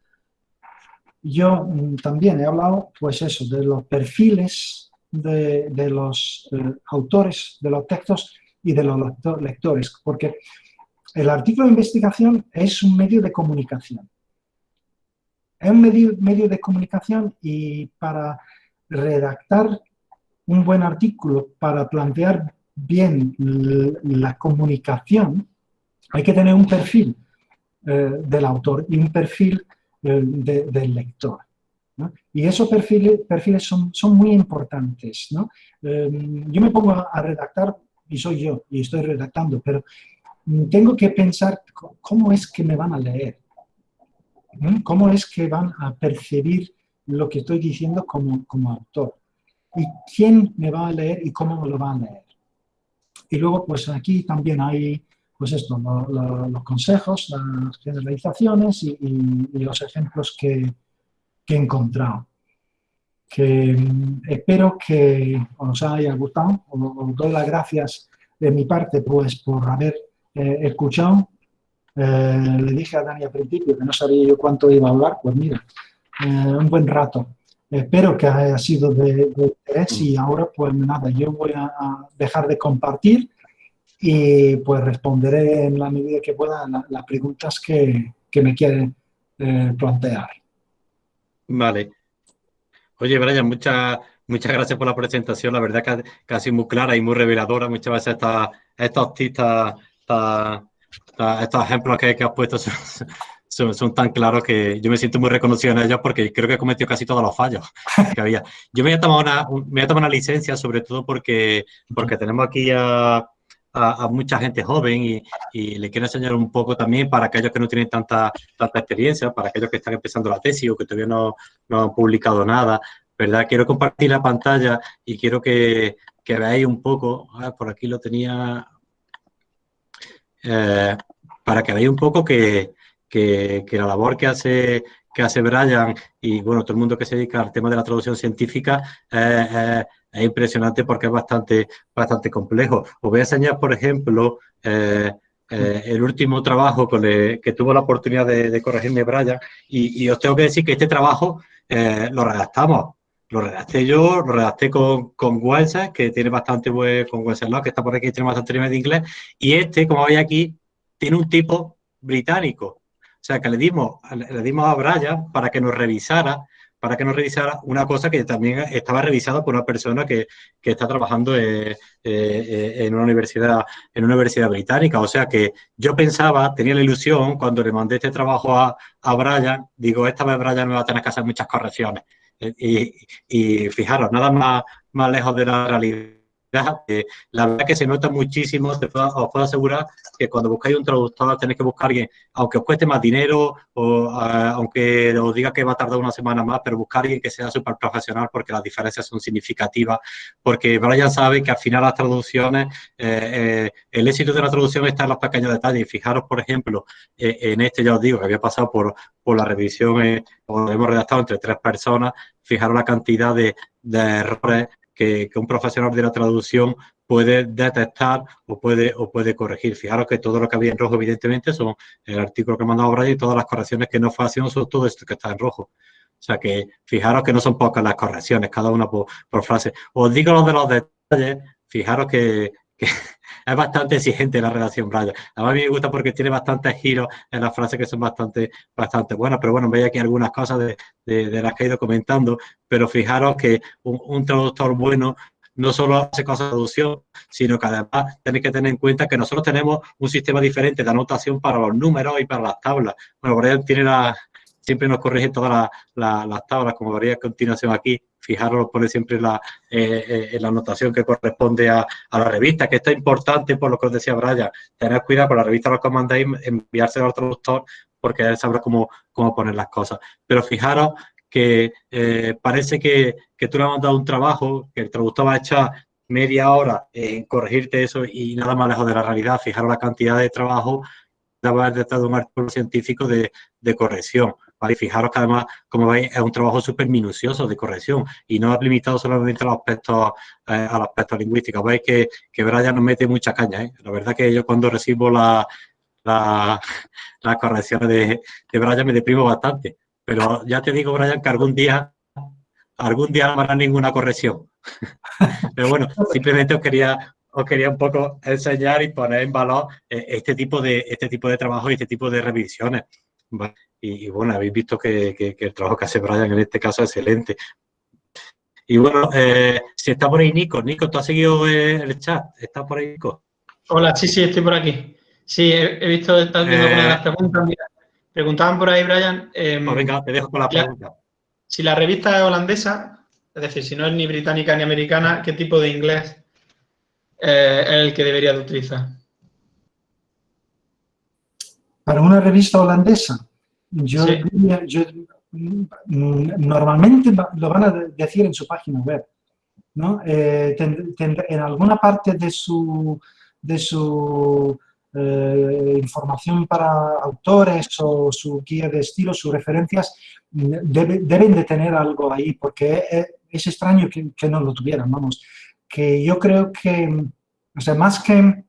Yo mm, también he hablado, pues eso, de los perfiles de, los eh, autores de los textos y de los lectores, porque el artículo de investigación es un medio de comunicación. Es un medio, medio de comunicación y para redactar un buen artículo, para plantear bien la comunicación, hay que tener un perfil eh, del autor y un perfil eh, del lector. Y esos perfiles, perfiles son, son muy importantes. Em, yo me pongo a, redactar, y soy yo, y estoy redactando, pero tengo que pensar cómo es que me van a leer, cómo es que van a percibir lo que estoy diciendo como, como autor, y quién me va a leer y cómo me lo va a leer. Y luego, pues aquí también hay, pues esto, los consejos, las generalizaciones y, los ejemplos que, que, he encontrado. Que mm, espero que os haya gustado. Os, doy las gracias de mi parte, pues, por haber eh, escuchado. Eh, le dije a Dani al principio que no sabía yo cuánto iba a hablar, pues mira, eh, un buen rato. Espero que haya sido de, interés y ahora pues nada, yo voy a, dejar de compartir y pues responderé en la medida que pueda las preguntas que, me quieren plantear. Vale. Oye, Brian, muchas muchas gracias por la presentación. La verdad que casi muy clara y muy reveladora. Muchas veces estas, estos estos ejemplos que, has puesto son, tan claros que yo me siento muy reconocido en ellos porque creo que he cometido casi todos los fallos que había. Yo me voy a tomar una, me voy a tomar una licencia, sobre todo porque, porque tenemos aquí a, mucha gente joven y, y, le quiero enseñar un poco también para aquellos que no tienen tanta, tanta experiencia, para aquellos que están empezando la tesis o que todavía no, han publicado nada, ¿verdad? Quiero compartir la pantalla y quiero que, que veáis un poco, ah, por aquí lo tenía, eh, para que veáis un poco que, que, la labor que hace, que hace Brian y bueno, todo el mundo que se dedica al tema de la traducción científica es impresionante porque es bastante, bastante complejo. Os voy a enseñar, por ejemplo, eh, eh, el último trabajo con que tuvo la oportunidad de, corregirme Brian y, os tengo que decir que este trabajo eh, lo redactamos. Lo redacté yo, lo redacté con, con que tiene bastante buen, con Wenceslao, que está por aquí, tiene bastante nivel de inglés, y este, como veis aquí, tiene un tipo británico. O sea, que le dimos, le dimos a Brian para que nos revisara, para que nos revisara una cosa que también estaba revisada por una persona que, que está trabajando eh, eh, en, una universidad, en una universidad británica. O sea que yo pensaba, tenía la ilusión, cuando le mandé este trabajo a, a Brian, digo, esta vez Brian me va a tener que hacer muchas correcciones. Y, y fijaros, nada más, más lejos de la realidad la verdad que se nota muchísimo, os puedo asegurar que cuando buscáis un traductor tenéis que buscar a alguien, aunque os cueste más dinero o eh, aunque os diga que va a tardar una semana más, pero buscar a alguien que sea súper profesional porque las diferencias son significativas, porque Brian sabe que al final las traducciones, eh, eh, el éxito de la traducción está en los pequeños detalles. Fijaros, por ejemplo, en este ya os digo que había pasado por, por la revisión, o hemos redactado entre tres personas, fijaros la cantidad de, de errores que, un profesional de la traducción puede detectar o puede, o puede corregir. Fijaros que todo lo que había en rojo, evidentemente, son el artículo que ha mandado Brian y todas las correcciones que no fue haciendo son todo esto que está en rojo. O sea que fijaros que no son pocas las correcciones, cada una por, por frase. Os digo lo de los detalles, fijaros que, es bastante exigente la relación Brian. A mí me gusta porque tiene bastantes giros en las frases que son bastante, bastante buenas, pero bueno, veis aquí algunas cosas de, de, las que he ido comentando, pero fijaros que un, traductor bueno no solo hace cosas de traducción, sino que además tenéis que tener en cuenta que nosotros tenemos un sistema diferente de anotación para los números y para las tablas. Bueno, Brian tiene la, siempre nos corrige todas las tablas, como veréis a continuación aquí, fijaros, pone siempre la, eh, eh, la anotación que corresponde a, la revista, que esto es importante por lo que os decía Brian, tener cuidado con la revista lo que mandáis, enviárselo al traductor, porque él sabrá cómo, cómo poner las cosas. Pero fijaros que eh, parece que, que tú le has mandado un trabajo, que el traductor va a echar media hora en corregirte eso y nada más lejos de la realidad. Fijaros la cantidad de trabajo de haber de un artículo científico de corrección. ¿Vale? fijaros que además, como veis, es un trabajo súper minucioso de corrección y no es limitado solamente a los aspectos, eh. Veis que, que Brian nos mete mucha caña. ¿eh? La verdad que yo cuando recibo la, la, las correcciones de, de Brian me deprimo bastante. Pero ya te digo, Brian, que algún día, algún día no habrá ninguna corrección. Pero bueno, simplemente os quería, os quería un poco enseñar y poner en valor eh, este tipo de, este tipo de trabajo y este tipo de revisiones. Y, bueno, habéis visto que, el trabajo que hace Brian en este caso es excelente. Y bueno, eh, si está por ahí Nico, Nico, ¿tú has seguido el chat? ¿Estás por ahí, Nico? Hola, sí, sí, estoy por aquí. Sí, he, visto, estás viendo algunas de las preguntas. preguntaban por ahí, Brian. Em, pues venga, te dejo con la pregunta. Si la revista es holandesa, es decir, si no es ni británica ni americana, ¿qué tipo de inglés eh, es el que debería de utilizar? Para una revista holandesa, yo, mm, normalmente lo van a decir en su página web. ¿no? Eh, en alguna parte de su, de su eh, información para autores o su guía de estilo, sus referencias, mm, deben de tener algo ahí, porque es, extraño que, que, no lo tuvieran, vamos. Que yo creo que, o sea, más que,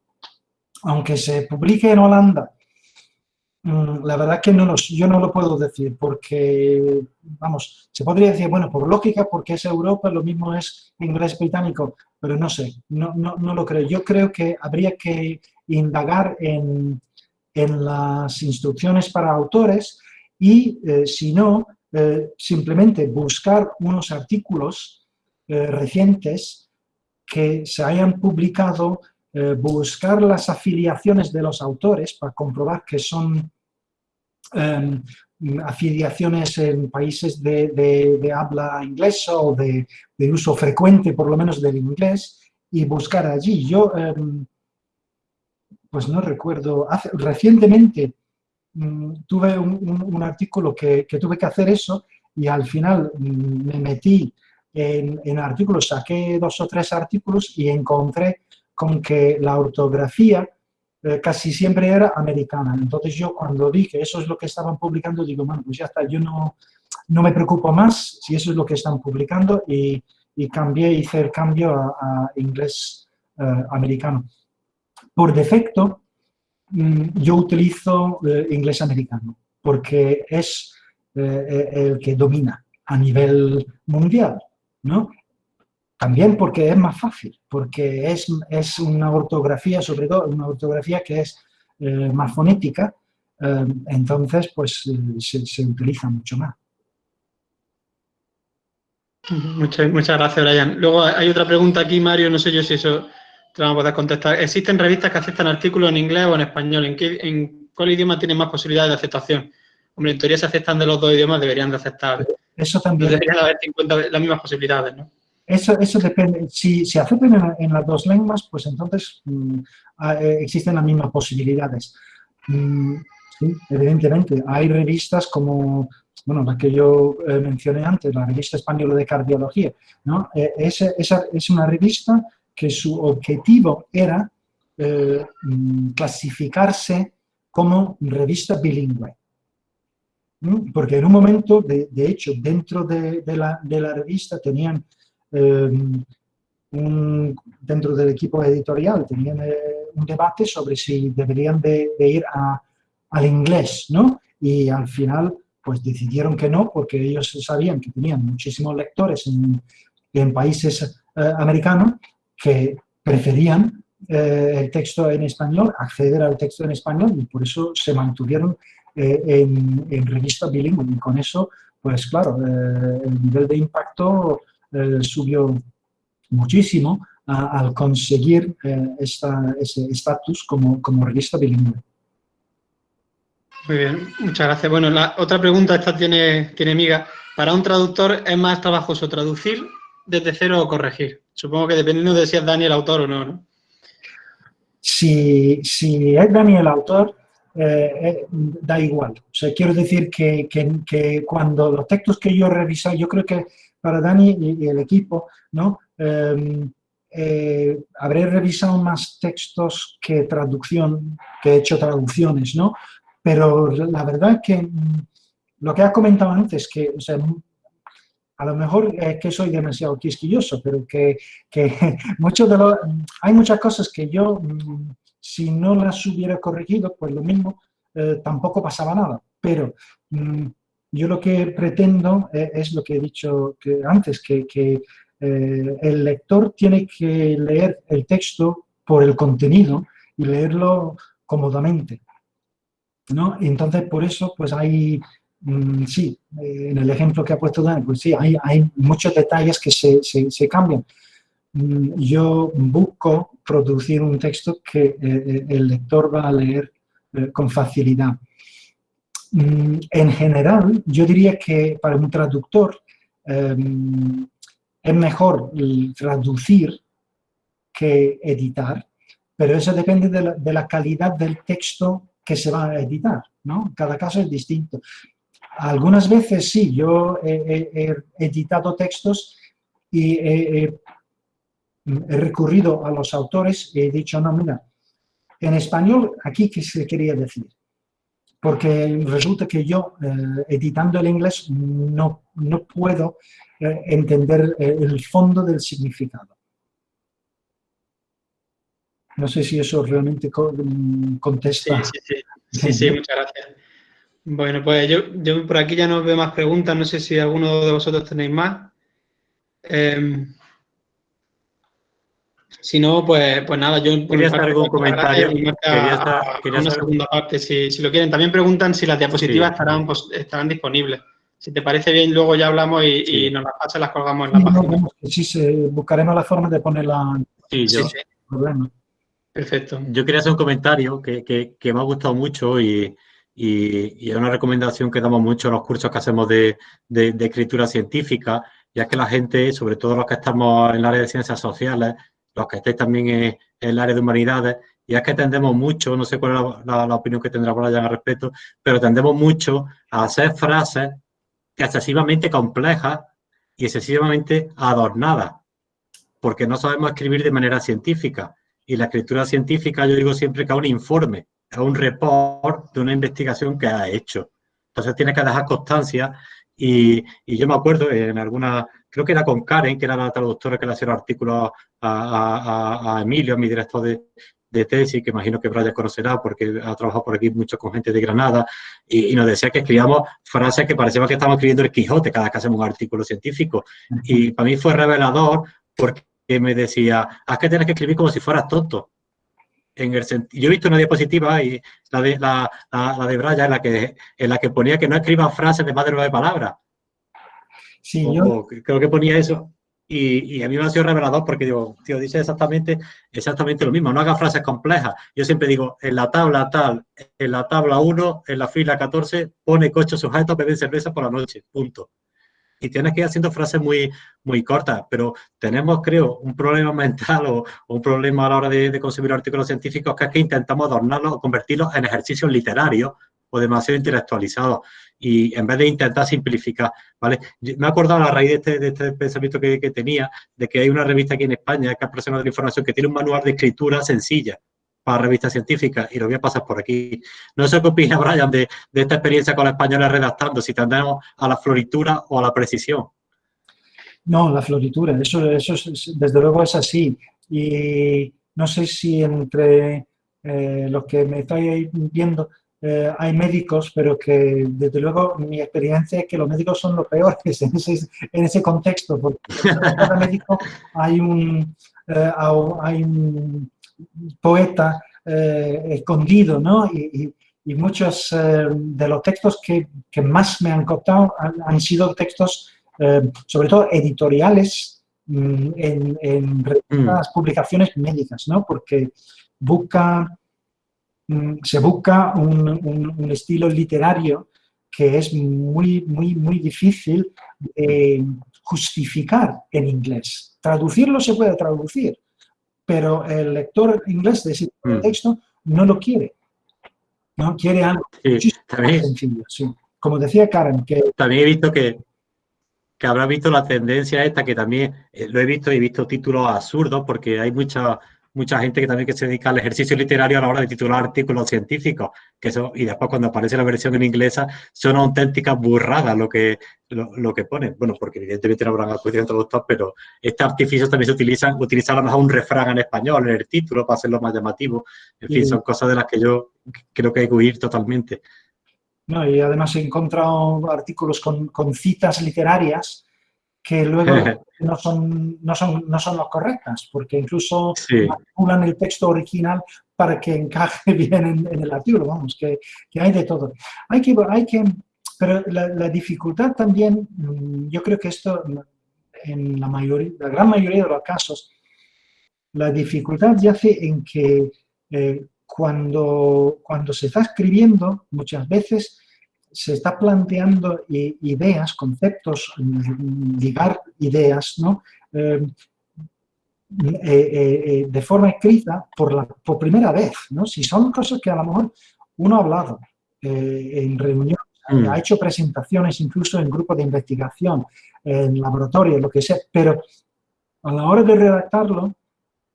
aunque se publique en Holanda, la verdad que no los, yo no lo puedo decir, porque, vamos, se podría decir, bueno, por lógica, porque es Europa, lo mismo es inglés británico, pero no sé, no, no, no lo creo. Yo creo que habría que indagar en, las instrucciones para autores y, eh, si no, eh, simplemente buscar unos artículos eh, recientes que se hayan publicado, buscar las afiliaciones de los autores para comprobar que son em, afiliaciones en países de, habla inglesa o de, uso frecuente, por lo menos, del inglés, y buscar allí. Yo em, pues no recuerdo, recientemente mm, tuve un, artículo que, tuve que hacer eso y al final mm, me metí en, artículos, saqué dos o tres artículos y encontré con que la ortografía eh, casi siempre era americana. Entonces yo cuando vi que eso es lo que estaban publicando, digo, bueno, pues ya está, yo no, no me preocupo más si eso es lo que están publicando y, cambié, hice el cambio a, inglés eh, americano por defecto, mm, yo utilizo eh, inglés americano, porque es el que domina a nivel mundial, ¿no? También porque es más fácil, porque es, es una ortografía, sobre todo una ortografía que es más fonética, entonces pues se, se, utiliza mucho más. Muchas, muchas gracias, Brian. Luego hay otra pregunta aquí, Mario, no sé yo si eso te vamos a poder contestar. ¿Existen revistas que aceptan artículos en inglés o en español? ¿En, qué, en cuál idioma tienen más posibilidades de aceptación? Hombre, en teoría se aceptan de los dos idiomas, deberían de aceptar. Eso también. Deberían haber 50 las mismas posibilidades, ¿no? Eso, eso depende. Si se aceptan en, las dos lenguas, pues entonces mm, eh, existen las mismas posibilidades. Mm, sí, evidentemente. Hay revistas como, bueno, la que yo eh, mencioné antes, la revista española de cardiología, ¿no? Eh, esa, es una revista que su objetivo era eh, mm, clasificarse como revista bilingüe. Porque en un momento, de, hecho, dentro de, la, revista tenían, em, dentro del equipo editorial, tenían eh, un debate sobre si deberían de, ir al inglés, ¿no? Y al final, pues decidieron que no, porque ellos sabían que tenían muchísimos lectores en, países eh, americanos que preferían eh, el texto en español, acceder al texto en español y por eso se mantuvieron eh, en, en, revista bilingüe y con eso, pues claro, eh, el nivel de impacto subió muchísimo al conseguir esta, ese estatus como, como revista bilingüe. Muy bien, muchas gracias. Bueno, la otra pregunta, esta tiene, tiene miga. ¿Para un traductor es más trabajoso traducir desde cero o corregir? Supongo que dependiendo de si es Dani el autor o no, ¿no? Si, si es Dani el autor, eh, eh, da igual. O sea, quiero decir que, que, cuando los textos que yo he revisado, yo creo que para Dani y, el equipo, ¿no? Em, eh, habré revisado más textos que traducción, que he hecho traducciones, ¿no? Pero la verdad es que mm, lo que has comentado antes, que o sea, a lo mejor es que soy demasiado quisquilloso, pero que, mucho de lo, hay muchas cosas que yo, mm, si no las hubiera corregido, pues lo mismo, eh, tampoco pasaba nada. Pero mm, yo lo que pretendo eh, es, lo que he dicho antes, que, eh, el lector tiene que leer el texto por el contenido y leerlo cómodamente. ¿no? entonces, por eso, pues hay Mm, sí, eh, en el ejemplo que ha puesto Dani, pues sí, hay, muchos detalles que se, cambian. mm, yo busco producir un texto que el lector va a leer con facilidad. Mm, en general, yo diría que para un traductor em, es mejor traducir que editar, pero eso depende de la, calidad del texto que se va a editar, ¿no? Cada caso es distinto. Algunas veces sí, yo he, editado textos y he, recurrido a los autores y he dicho, no, mira, en español, aquí qué se quería decir. Porque resulta que yo, eh, editando el inglés, no, no puedo eh, entender eh, el fondo del significado. No sé si eso realmente contesta. Sí, sí, sí. sí, muchas gracias. Bueno, pues yo, por aquí ya no veo más preguntas, no sé si alguno de vosotros tenéis más. Em, si no, pues, pues nada, yo... Quería hacer algún comentario. Quería una segunda parte, si, lo quieren. También preguntan si las diapositivas estarán, pues, estarán disponibles. Si te parece bien, luego ya hablamos y, nos las pasas y las colgamos en la página. sí, buscaremos la forma de ponerla. Sí, yo. Perfecto. Yo quería hacer un comentario que me ha gustado mucho y, y, es una recomendación que damos mucho en los cursos que hacemos de, escritura científica, ya que la gente, sobre todo los que estamos en el área de ciencias sociales, los que estéis también en, el área de humanidades, y es que tendemos mucho, no sé cuál es la, opinión que tendrá Brian al respecto, pero tendemos mucho a hacer frases excesivamente complejas y excesivamente adornadas, porque no sabemos escribir de manera científica. Y la escritura científica, yo digo siempre que es un informe, a un report de una investigación que ha hecho. Entonces tiene que dejar constancia y, yo me acuerdo en alguna, creo que era con Karen, que era la traductora que le hacía artículos a, a, Emilio, mi director de, de, tesis, que imagino que Brian conocerá porque ha trabajado por aquí mucho con gente de Granada, y, nos decía que escribíamos frases que parecía que estábamos escribiendo el Quijote cada vez que hacemos un artículo científico. Y para mí fue revelador porque me decía, haz que tienes que escribir como si fueras tonto yo he visto una diapositiva y la de, la, la, de Braya en la, que, en la que ponía que no escriban frases de más de nueve palabras. Sí, yo... Creo que ponía eso. Y, a mí me ha sido revelador porque digo, tío, dice exactamente, exactamente lo mismo, no haga frases complejas. Yo siempre digo, en la tabla tal, en la tabla 1, en la fila 14, pone coche sujeto, bebe cerveza por la noche, punto y tienes que ir haciendo frases muy, muy cortas, pero tenemos, creo, un problema mental o, un problema a la hora de, de consumir artículos científicos que es que intentamos adornarlos o convertirlos en ejercicios literarios o demasiado intelectualizados y en vez de intentar simplificar, ¿vale? Me he acordado a raíz de este, de este pensamiento que, que, tenía de que hay una revista aquí en España que es Profesional de la Información que tiene un manual de escritura sencilla para revistas científicas y lo voy a pasar por aquí. No sé qué opina Brian de, esta experiencia con la española redactando, si tendremos a la floritura o a la precisión. No, la floritura, eso, eso desde luego es así. Y no sé si entre eh, los que me estáis viendo eh, hay médicos, pero que desde luego mi experiencia es que los médicos son los peores en ese, en ese contexto, porque hay un, eh, hay un poeta eh, escondido, ¿no? Y, muchos eh, de los textos que, más me han costado han, sido textos, eh, sobre todo editoriales, mm, en, en mm. publicaciones médicas, ¿no? Porque busca, mm, se busca un, estilo literario que es muy, muy, muy difícil de justificar en inglés. Traducirlo se puede traducir, pero el lector inglés de ese mm. texto no lo quiere. No quiere algo sencillo. Como decía Karen, que... También he visto que, que habrá visto la tendencia esta, que también eh, lo he visto y he visto títulos absurdos, porque hay mucha mucha gente que también que se dedica al ejercicio literario a la hora de titular artículos científicos, que eso, y después cuando aparece la versión en inglesa, son auténticas burradas lo que, lo, que ponen. Bueno, porque evidentemente no habrán acudido traductor, pero este artificios también se utilizan, utilizan a lo mejor un refrán en español, en el título, para hacerlo más llamativo. En fin, son cosas de las que yo creo que hay que huir totalmente. No, y además he encontrado artículos con, con citas literarias que luego no son, no son, no son las correctas, porque incluso manipulan el texto original para que encaje bien en, el artículo, vamos, que, que, hay de todo. Hay que, hay que, pero la, dificultad también, mm, yo creo que esto en la, mayoría, la gran mayoría de los casos la dificultad yace en que eh, cuando, cuando se está escribiendo, muchas veces se está planteando ideas, conceptos, ligar ideas, ¿no? Eh, eh, de forma escrita por, la, por primera vez, ¿no? Si son cosas que a lo mejor uno ha hablado en reuniones, mm. ha hecho presentaciones incluso en grupos de investigación, en laboratorio, lo que sea, pero a la hora de redactarlo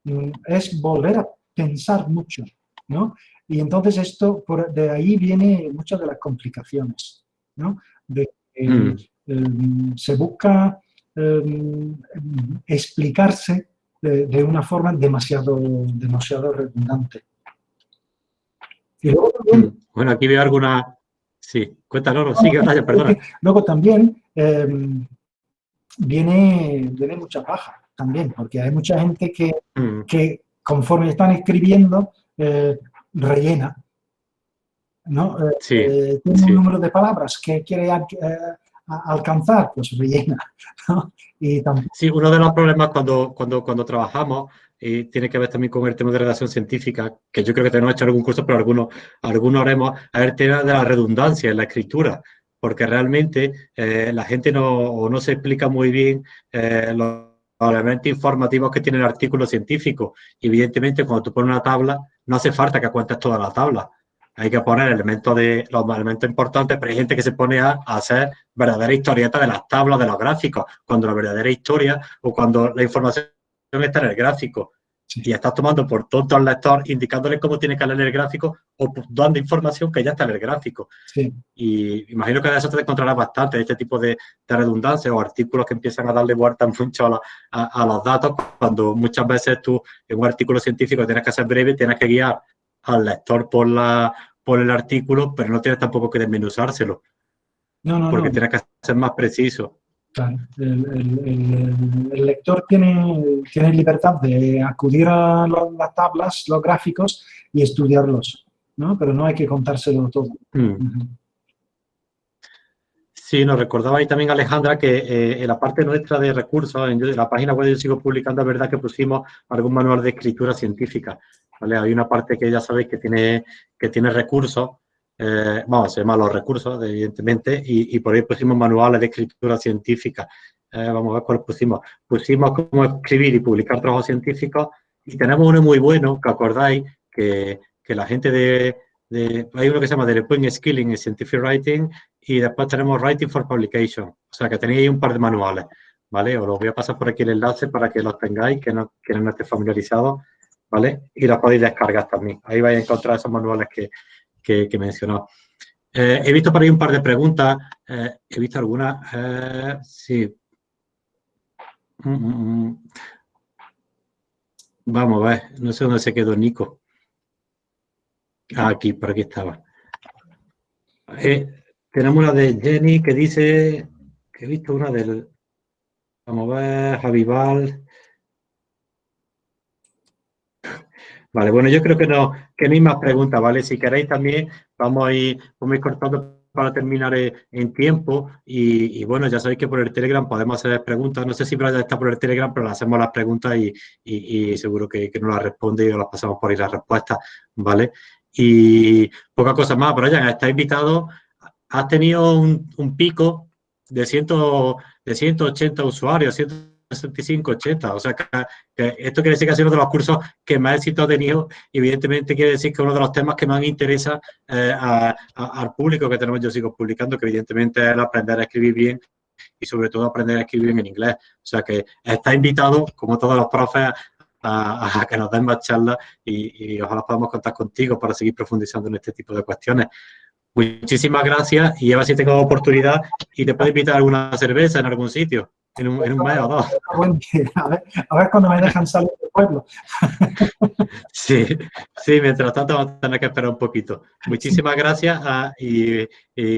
mm, es volver a pensar mucho, ¿no? Y entonces esto, por, de ahí viene muchas de las complicaciones, ¿no? De, mm. em, se busca em, explicarse de, una forma demasiado, demasiado redundante. Mm. bueno, aquí veo alguna... Sí, cuéntanos, sigue, perdona. Luego también em, viene, viene mucha paja también, porque hay mucha gente que, mm. que conforme están escribiendo, eh, rellena. ¿no? Eh, sí, eh, tiene un número de palabras que quiere alcanzar, pues rellena. Y sí, uno de los problemas cuando, cuando, cuando trabajamos y tiene que ver también con el tema de redacción científica, que yo creo que tenemos hecho algún curso, pero algunos, algunos haremos, a ver, el tema de la redundancia en la escritura porque realmente la gente no, no se explica muy bien los elementos informativos que tiene el artículo científico. Evidentemente, cuando tú pones una tabla, no hace falta que cuentes toda la tabla. Hay que poner elementos de los elementos importantes, pero hay gente que se pone a, hacer verdadera historieta de las tablas, de los gráficos, cuando la verdadera historia o cuando la información está en el gráfico. Y estás tomando por tonto al lector, indicándole cómo tiene que leer el gráfico o dando información que ya está en el gráfico. Y imagino que de eso te encontrarás bastante, este tipo de, de redundancia o artículos que empiezan a darle vuelta mucho a, a, los datos, cuando muchas veces tú en un artículo científico tienes que ser breve, tienes que guiar al lector por, la, por el artículo, pero no tienes tampoco que desmenuzárselo. No, no, porque tienes que ser más preciso. El, lector tiene, tiene, libertad de acudir a las tablas, los gráficos y estudiarlos, ¿no? Pero no hay que contárselo todo. Mm. Sí, nos recordaba ahí también Alejandra que eh, en la parte nuestra de recursos, en, la página web yo sigo publicando, es verdad que pusimos algún manual de escritura científica. ¿vale? Hay una parte que ya sabéis que tiene, que tiene recursos eh, vamos, se llama los recursos, evidentemente, y, por ahí pusimos manuales de escritura científica. Eh, vamos a ver cuál pusimos. Pusimos cómo escribir y publicar trabajos científicos y tenemos uno muy bueno, que acordáis, que, que la gente de, Hay uno que se llama Point Skilling in Scientific Writing y después tenemos Writing for Publication. O sea, que tenéis ahí un par de manuales, ¿vale? Os los voy a pasar por aquí el enlace para que los tengáis, que no, que no estéis familiarizados, ¿vale? Y los podéis descargar también. Ahí vais a encontrar esos manuales que, que, que mencionó. Eh, he visto por ahí un par de preguntas. Eh, he visto algunas. Eh, sí. Mm, mm, mm. Vamos a ver. No sé dónde se quedó Nico. Ah, aquí, por aquí estaba. tenemos una de Jenny que dice he visto una del. Vamos a ver, Javival. Vale, bueno, yo creo que no, que no hay más preguntas, ¿vale? Si queréis también, vamos a ir, vamos cortando para terminar en tiempo y, bueno, ya sabéis que por el Telegram podemos hacer preguntas. No sé si Brian está por el Telegram, pero le hacemos las preguntas y, seguro que, que, nos las responde y las pasamos por ahí las respuestas, ¿vale? Y poca cosa más, Brian, está invitado, has tenido un, pico de, ciento, de 180 usuarios, 100 65, 80. O sea, que, esto quiere decir que ha sido uno de los cursos que más éxito ha tenido evidentemente quiere decir que uno de los temas que más interesa eh, al público que tenemos yo sigo publicando, que evidentemente es el aprender a escribir bien y sobre todo aprender a escribir bien en inglés. O sea, que está invitado, como todos los profes, a, que nos den más charlas y, y ojalá podamos contar contigo para seguir profundizando en este tipo de cuestiones. Muchísimas gracias y a ver si tengo oportunidad y te puedo invitar a alguna cerveza en algún sitio en un, en un mes o dos. A ver, a ver cuando me dejan salir del pueblo. Sí, sí, mientras tanto vamos a tener que esperar un poquito. Muchísimas gracias ah, y,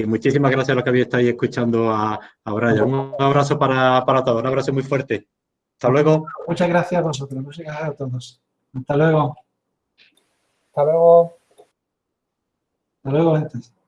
muchísimas gracias a los que habéis estado escuchando a, a Brian. Un abrazo para, para todos, un abrazo muy fuerte. Hasta luego. Muchas gracias a vosotros, muchas gracias a todos. Hasta luego. Hasta luego. Hasta luego, gente.